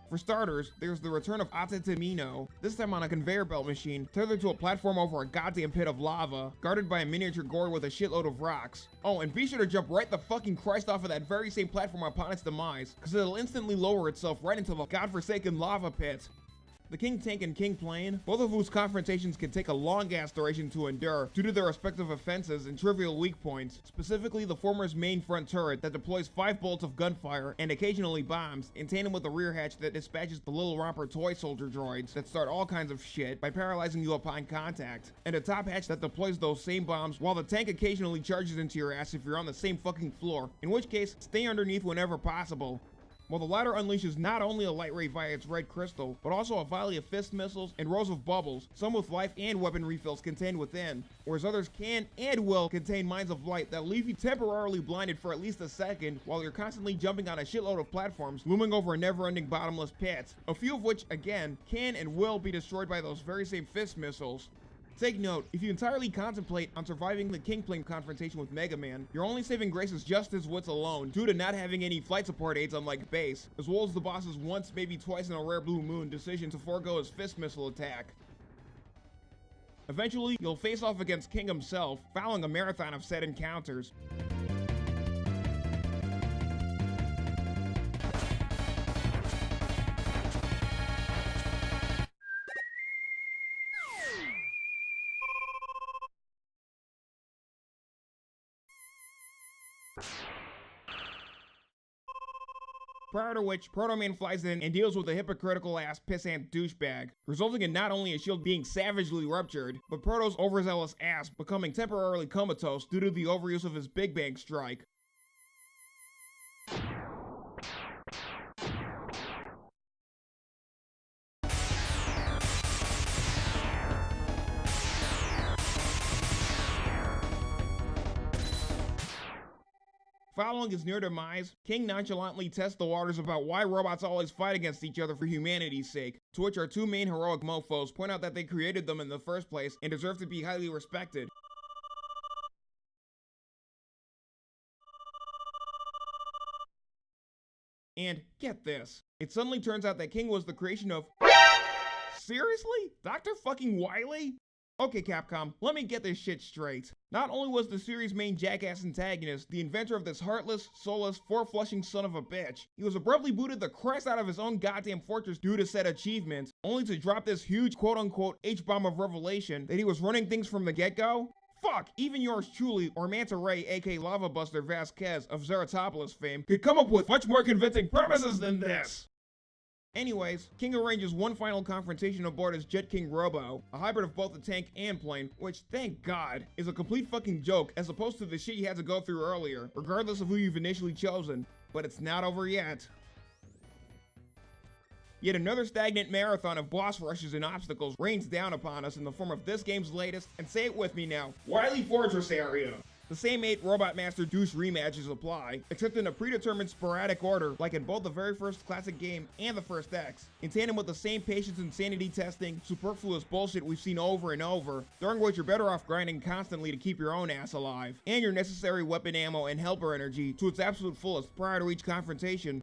For starters, there's the return of Atatamino, this time on a conveyor belt machine, tethered to a platform over a goddamn pit of lava, guarded by a miniature gourd with a shitload of rocks. Oh, and be sure to jump right the fucking Christ off of that very same platform upon its demise, cause it'll instantly lower itself right into the godforsaken lava pit. The King Tank and King Plane, both of whose confrontations can take a long ass duration to endure due to their respective offenses and trivial weak points, specifically the former's main front turret that deploys 5 bolts of gunfire and occasionally bombs, in tandem with the rear hatch that dispatches the little romper toy soldier droids that start all kinds of shit by paralyzing you upon contact, and a top hatch that deploys those same bombs while the tank occasionally charges into your ass if you're on the same fucking floor, in which case, stay underneath whenever possible. While the latter unleashes not only a light ray via its red crystal, but also a volley of fist missiles and rows of bubbles, some with life and weapon refills contained within, whereas others can and will contain mines of light that leave you temporarily blinded for at least a second while you're constantly jumping on a shitload of platforms looming over a never-ending bottomless pit, a few of which, again, can and will be destroyed by those very same fist missiles. Take note, if you entirely contemplate on surviving the Kingplane confrontation with Mega Man, your only saving grace is just his wits alone, due to not having any flight support aids unlike Bass, as well as the boss's once, maybe twice in a rare blue moon decision to forego his fist missile attack. Eventually, you'll face off against King himself, following a marathon of said encounters. Prior to which, Proto Man flies in and deals with a hypocritical ass pissant douchebag, resulting in not only a shield being savagely ruptured, but Proto's overzealous ass becoming temporarily comatose due to the overuse of his Big Bang strike. Following his near demise, King nonchalantly tests the waters about why robots always fight against each other for humanity's sake, to which our two main heroic mofos point out that they created them in the first place and deserve to be highly respected. And get this, it suddenly turns out that King was the creation of Seriously? Dr. fucking Wily? Okay, Capcom, let me get this shit straight. Not only was the series' main jackass antagonist the inventor of this heartless, soulless, four-flushing son of a bitch, he was abruptly booted the crest out of his own goddamn fortress due to said achievements, only to drop this huge quote-unquote H-bomb of revelation that he was running things from the get-go? Fuck, even yours truly, or Manta Ray, aka Lava Buster Vasquez of Zeratopolis fame, could come up with much more convincing premises than this! Anyways, King arranges one final confrontation aboard his Jet King Robo, a hybrid of both the tank and plane, which, thank god, is a complete fucking joke as opposed to the shit you had to go through earlier, regardless of who you've initially chosen. But it's not over yet. Yet another stagnant marathon of boss rushes and obstacles rains down upon us in the form of this game's latest, and say it with me now, Wily Fortress area. The same eight Robot Master Deuce rematches apply, except in a predetermined sporadic order like in both the very first classic game and the first X, in tandem with the same patience and sanity testing, superfluous bullshit we've seen over and over, during which you're better off grinding constantly to keep your own ass alive, and your necessary weapon ammo and helper energy to its absolute fullest prior to each confrontation,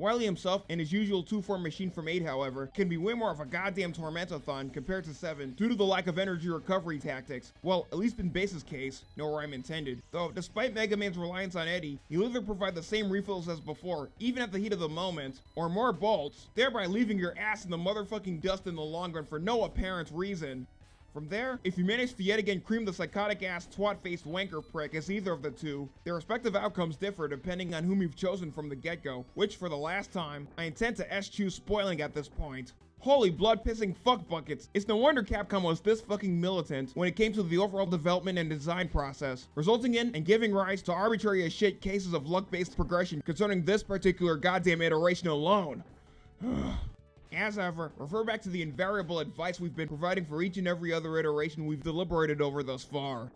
Wily himself and his usual 2-form machine from 8 however, can be way more of a goddamn tormentathon compared to 7 due to the lack of energy recovery tactics, well at least in Bass's case, no rhyme intended. Though despite Mega Man's reliance on Eddie, he'll either provide the same refills as before, even at the heat of the moment, or more bolts, thereby leaving your ass in the motherfucking dust in the long run for no apparent reason. From there, if you manage to yet again cream the psychotic ass twat faced wanker prick as either of the two, their respective outcomes differ depending on whom you've chosen from the get go, which for the last time, I intend to eschew spoiling at this point. Holy blood pissing fuck buckets. It's no wonder Capcom was this fucking militant when it came to the overall development and design process, resulting in and giving rise to arbitrary as shit cases of luck based progression concerning this particular goddamn iteration alone. <sighs> As ever, refer back to the invariable advice we've been providing for each and every other iteration we've deliberated over thus far.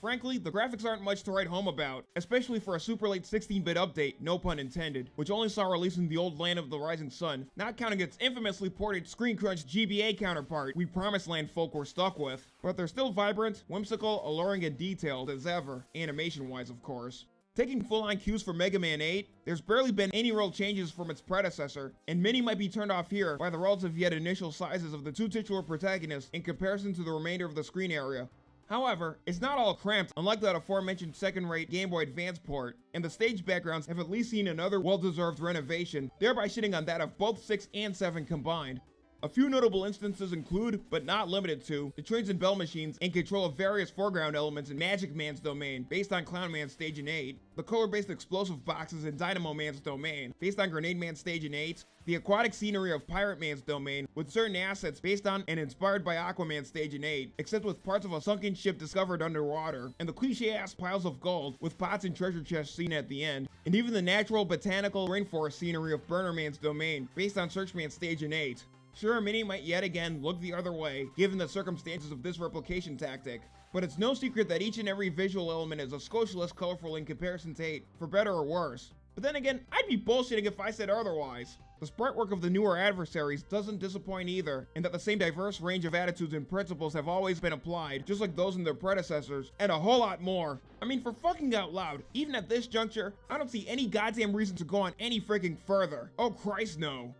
Frankly, the graphics aren't much to write home about, especially for a super late 16-bit update, no pun intended, which only saw release in the old land of the rising sun, not counting its infamously ported Screen Crunch GBA counterpart we Promised Land folk were stuck with. But they're still vibrant, whimsical, alluring, and detailed as ever, animation-wise of course. Taking full-on cues from Mega Man 8, there's barely been any real changes from its predecessor, and many might be turned off here by the relative yet initial sizes of the two titular protagonists in comparison to the remainder of the screen area. However, it's not all cramped unlike that aforementioned second-rate Game Boy Advance port, and the stage backgrounds have at least seen another well-deserved renovation, thereby shitting on that of both 6 and 7 combined. A few notable instances include, but not limited to, the trains and bell machines in control of various foreground elements in Magic Man's domain, based on Clown Man's stage in 8, the color-based explosive boxes in Dynamo Man's domain, based on Grenade Man's stage in 8, the aquatic scenery of Pirate Man's domain, with certain assets based on and inspired by Aqua Man's stage in 8, except with parts of a sunken ship discovered underwater, and the cliche-ass piles of gold, with pots and treasure chests seen at the end, and even the natural botanical rainforest scenery of Burner Man's domain, based on Search Man's stage in 8. Sure, many might yet again look the other way, given the circumstances of this replication tactic, but it's no secret that each and every visual element is a skosh less colorful in comparison to 8, for better or worse. But then again, I'd be bullshitting if I said otherwise. The sprite work of the newer adversaries doesn't disappoint either, and that the same diverse range of attitudes and principles have always been applied, just like those in their predecessors, and a whole lot more. I mean, for fucking out loud, even at this juncture, I don't see any goddamn reason to go on any freaking further. Oh Christ, no.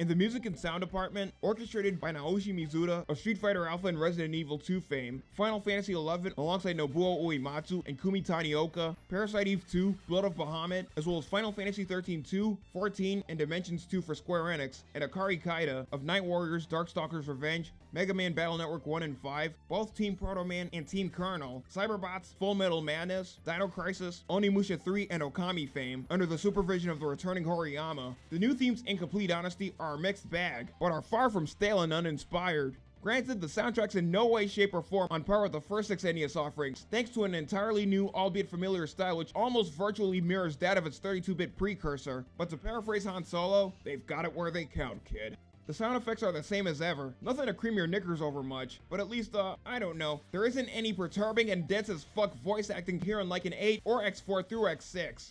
In the music and sound department, orchestrated by Naoshi Mizuta of Street Fighter Alpha and Resident Evil 2 fame, Final Fantasy XI alongside Nobuo Uematsu and Kumi Tanioka, Parasite Eve 2, Blood of Bahamut, as well as Final Fantasy 13 2, 14, and Dimensions 2 for Square Enix, and Akari Kaida of Night Warriors, Darkstalkers Revenge, Mega Man Battle Network 1 and 5, both Team Proto Man and Team Colonel, Cyberbots, Full Metal Madness, Dino Crisis, Onimusha 3, and Okami fame, under the supervision of the returning Horiyama. The new themes, in complete honesty, are a mixed bag, but are far from stale and uninspired. Granted, the soundtrack's in no way, shape, or form on par with the first six NES offerings, thanks to an entirely new, albeit familiar style which almost virtually mirrors that of its 32-bit precursor. But to paraphrase Han Solo, they've got it where they count, kid. The sound effects are the same as ever, nothing to cream your knickers over much, but at least, uh, I don't know, there isn't any perturbing and dense as fuck voice acting here unlike an 8 or X4 through X6.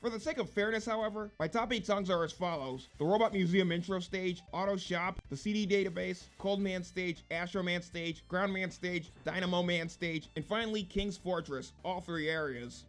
For the sake of fairness, however, my top 8 songs are as follows. The Robot Museum intro stage, Auto Shop, the CD database, Cold Man stage, Astro Man stage, Ground Man stage, Dynamo Man stage, and finally King's Fortress, all three areas.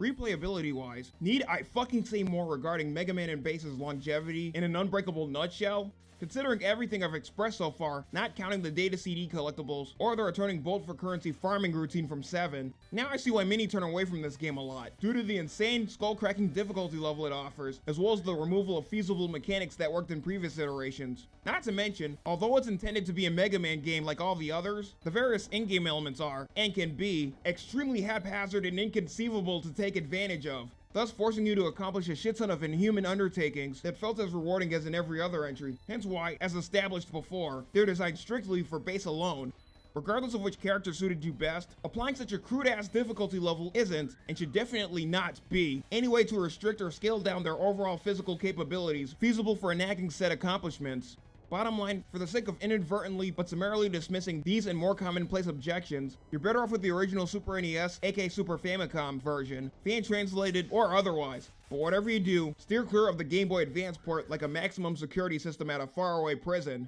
Replayability wise, need I fucking say more regarding Mega Man and Bass's longevity in an unbreakable nutshell? Considering everything I've expressed so far, not counting the data CD collectibles, or the returning bolt for currency farming routine from 7, now I see why many turn away from this game a lot, due to the insane, skull-cracking difficulty level it offers, as well as the removal of feasible mechanics that worked in previous iterations. Not to mention, although it's intended to be a Mega Man game like all the others, the various in-game elements are, and can be, extremely haphazard and inconceivable to take advantage of, thus forcing you to accomplish a shit ton of inhuman undertakings that felt as rewarding as in every other entry, hence why, as established before, they're designed strictly for Bass alone. Regardless of which character suited you best, applying such a crude ass difficulty level isn't, and should definitely not be, any way to restrict or scale down their overall physical capabilities feasible for a nagging set accomplishments. Bottom line, for the sake of inadvertently but summarily dismissing these and more commonplace objections, you're better off with the original Super NES, aka Super Famicom version, fan translated or otherwise. But whatever you do, steer clear of the Game Boy Advance port like a maximum security system at a faraway prison.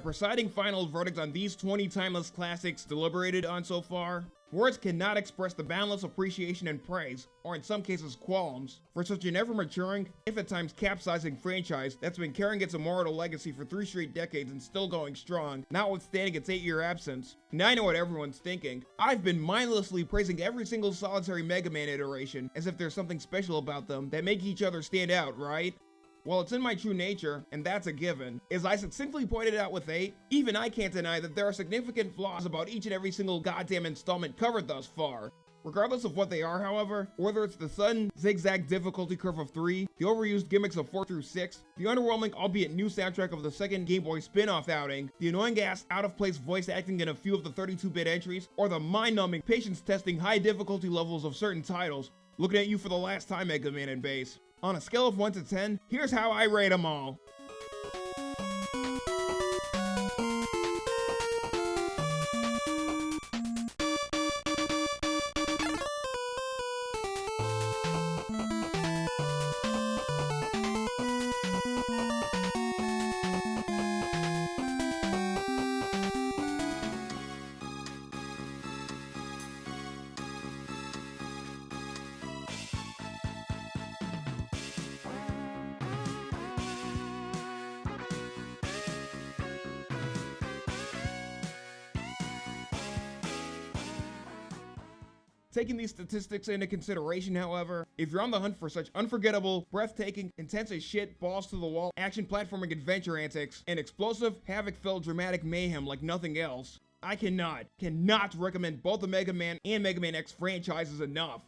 Presiding final verdict on these 20 timeless classics deliberated on so far, words cannot express the boundless appreciation and praise, or in some cases qualms, for such an ever-maturing, if at times capsizing franchise that's been carrying its immortal legacy for three straight decades and still going strong, notwithstanding its eight-year absence. Now I know what everyone's thinking. I've been mindlessly praising every single solitary Mega Man iteration, as if there's something special about them that make each other stand out, right? Well, it's in my true nature, and that's a given. As I succinctly pointed out with 8, even I can't deny that there are significant flaws about each and every single goddamn installment covered thus far. Regardless of what they are, however, whether it's the sudden zigzag difficulty curve of 3, the overused gimmicks of 4 through 6, the underwhelming albeit new soundtrack of the second Game Boy spin-off outing, the annoying ass out-of-place voice acting in a few of the 32-bit entries, or the mind-numbing patience-testing high difficulty levels of certain titles, looking at you for the last time Mega Man and Bass. On a scale of 1 to 10, here's how I rate them all. Taking these statistics into consideration, however, if you're on the hunt for such unforgettable, breathtaking, intense as shit, balls to the wall, action platforming adventure antics, and explosive, havoc-filled dramatic mayhem like nothing else, I cannot, cannot recommend both the Mega Man and Mega Man X franchises enough.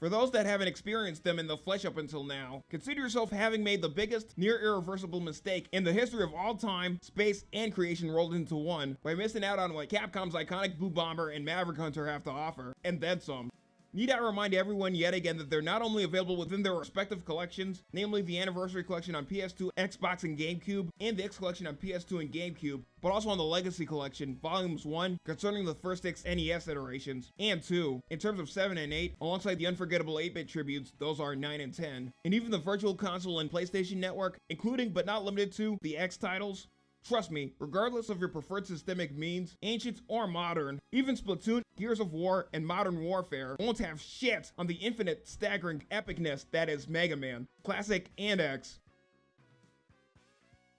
For those that haven't experienced them in the flesh up until now, consider yourself having made the biggest, near irreversible mistake in the history of all time, space, and creation rolled into one by missing out on what Capcom's iconic Blue Bomber and Maverick Hunter have to offer, and then some. Need I remind everyone yet again that they're not only available within their respective collections, namely the Anniversary Collection on PS2, Xbox, and GameCube, and the X Collection on PS2 and GameCube, but also on the Legacy Collection, Volumes 1, concerning the first six NES iterations, and 2, in terms of 7 and 8, alongside the unforgettable 8-bit tributes, those are 9 and 10, and even the Virtual Console and PlayStation Network, including but not limited to the X titles, Trust me, regardless of your preferred systemic means, ancient or modern, even Splatoon, Gears of War, and Modern Warfare won't have shit on the infinite, staggering epicness that is Mega Man, Classic and X.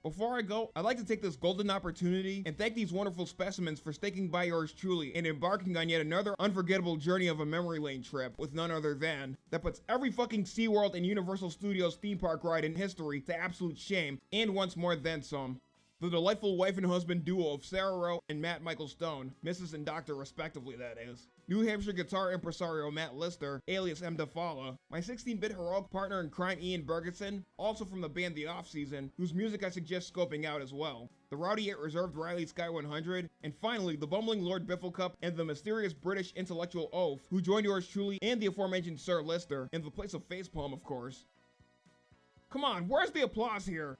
Before I go, I'd like to take this golden opportunity and thank these wonderful specimens for sticking by yours truly and embarking on yet another unforgettable journey of a memory lane trip with none other than that puts every fucking SeaWorld and Universal Studios theme park ride in history to absolute shame and once more then some. The delightful wife and husband duo of Sarah Rowe and Matt Michael Stone, Mrs. and Doctor respectively that is. New Hampshire guitar impresario Matt Lister, alias M. DeFala, my 16-bit heroic partner in crime Ian Bergeson, also from the band The Off Season, whose music I suggest scoping out as well. The rowdy yet reserved Riley Sky 100, and finally the bumbling Lord Bifflecup and the mysterious British intellectual Oaf, who joined yours truly and the aforementioned Sir Lister, in the place of facepalm of course. Come on, where's the applause here?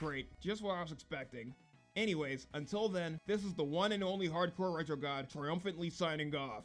Great, just what I was expecting. Anyways, until then, this is the one and only Hardcore Retro God triumphantly signing off.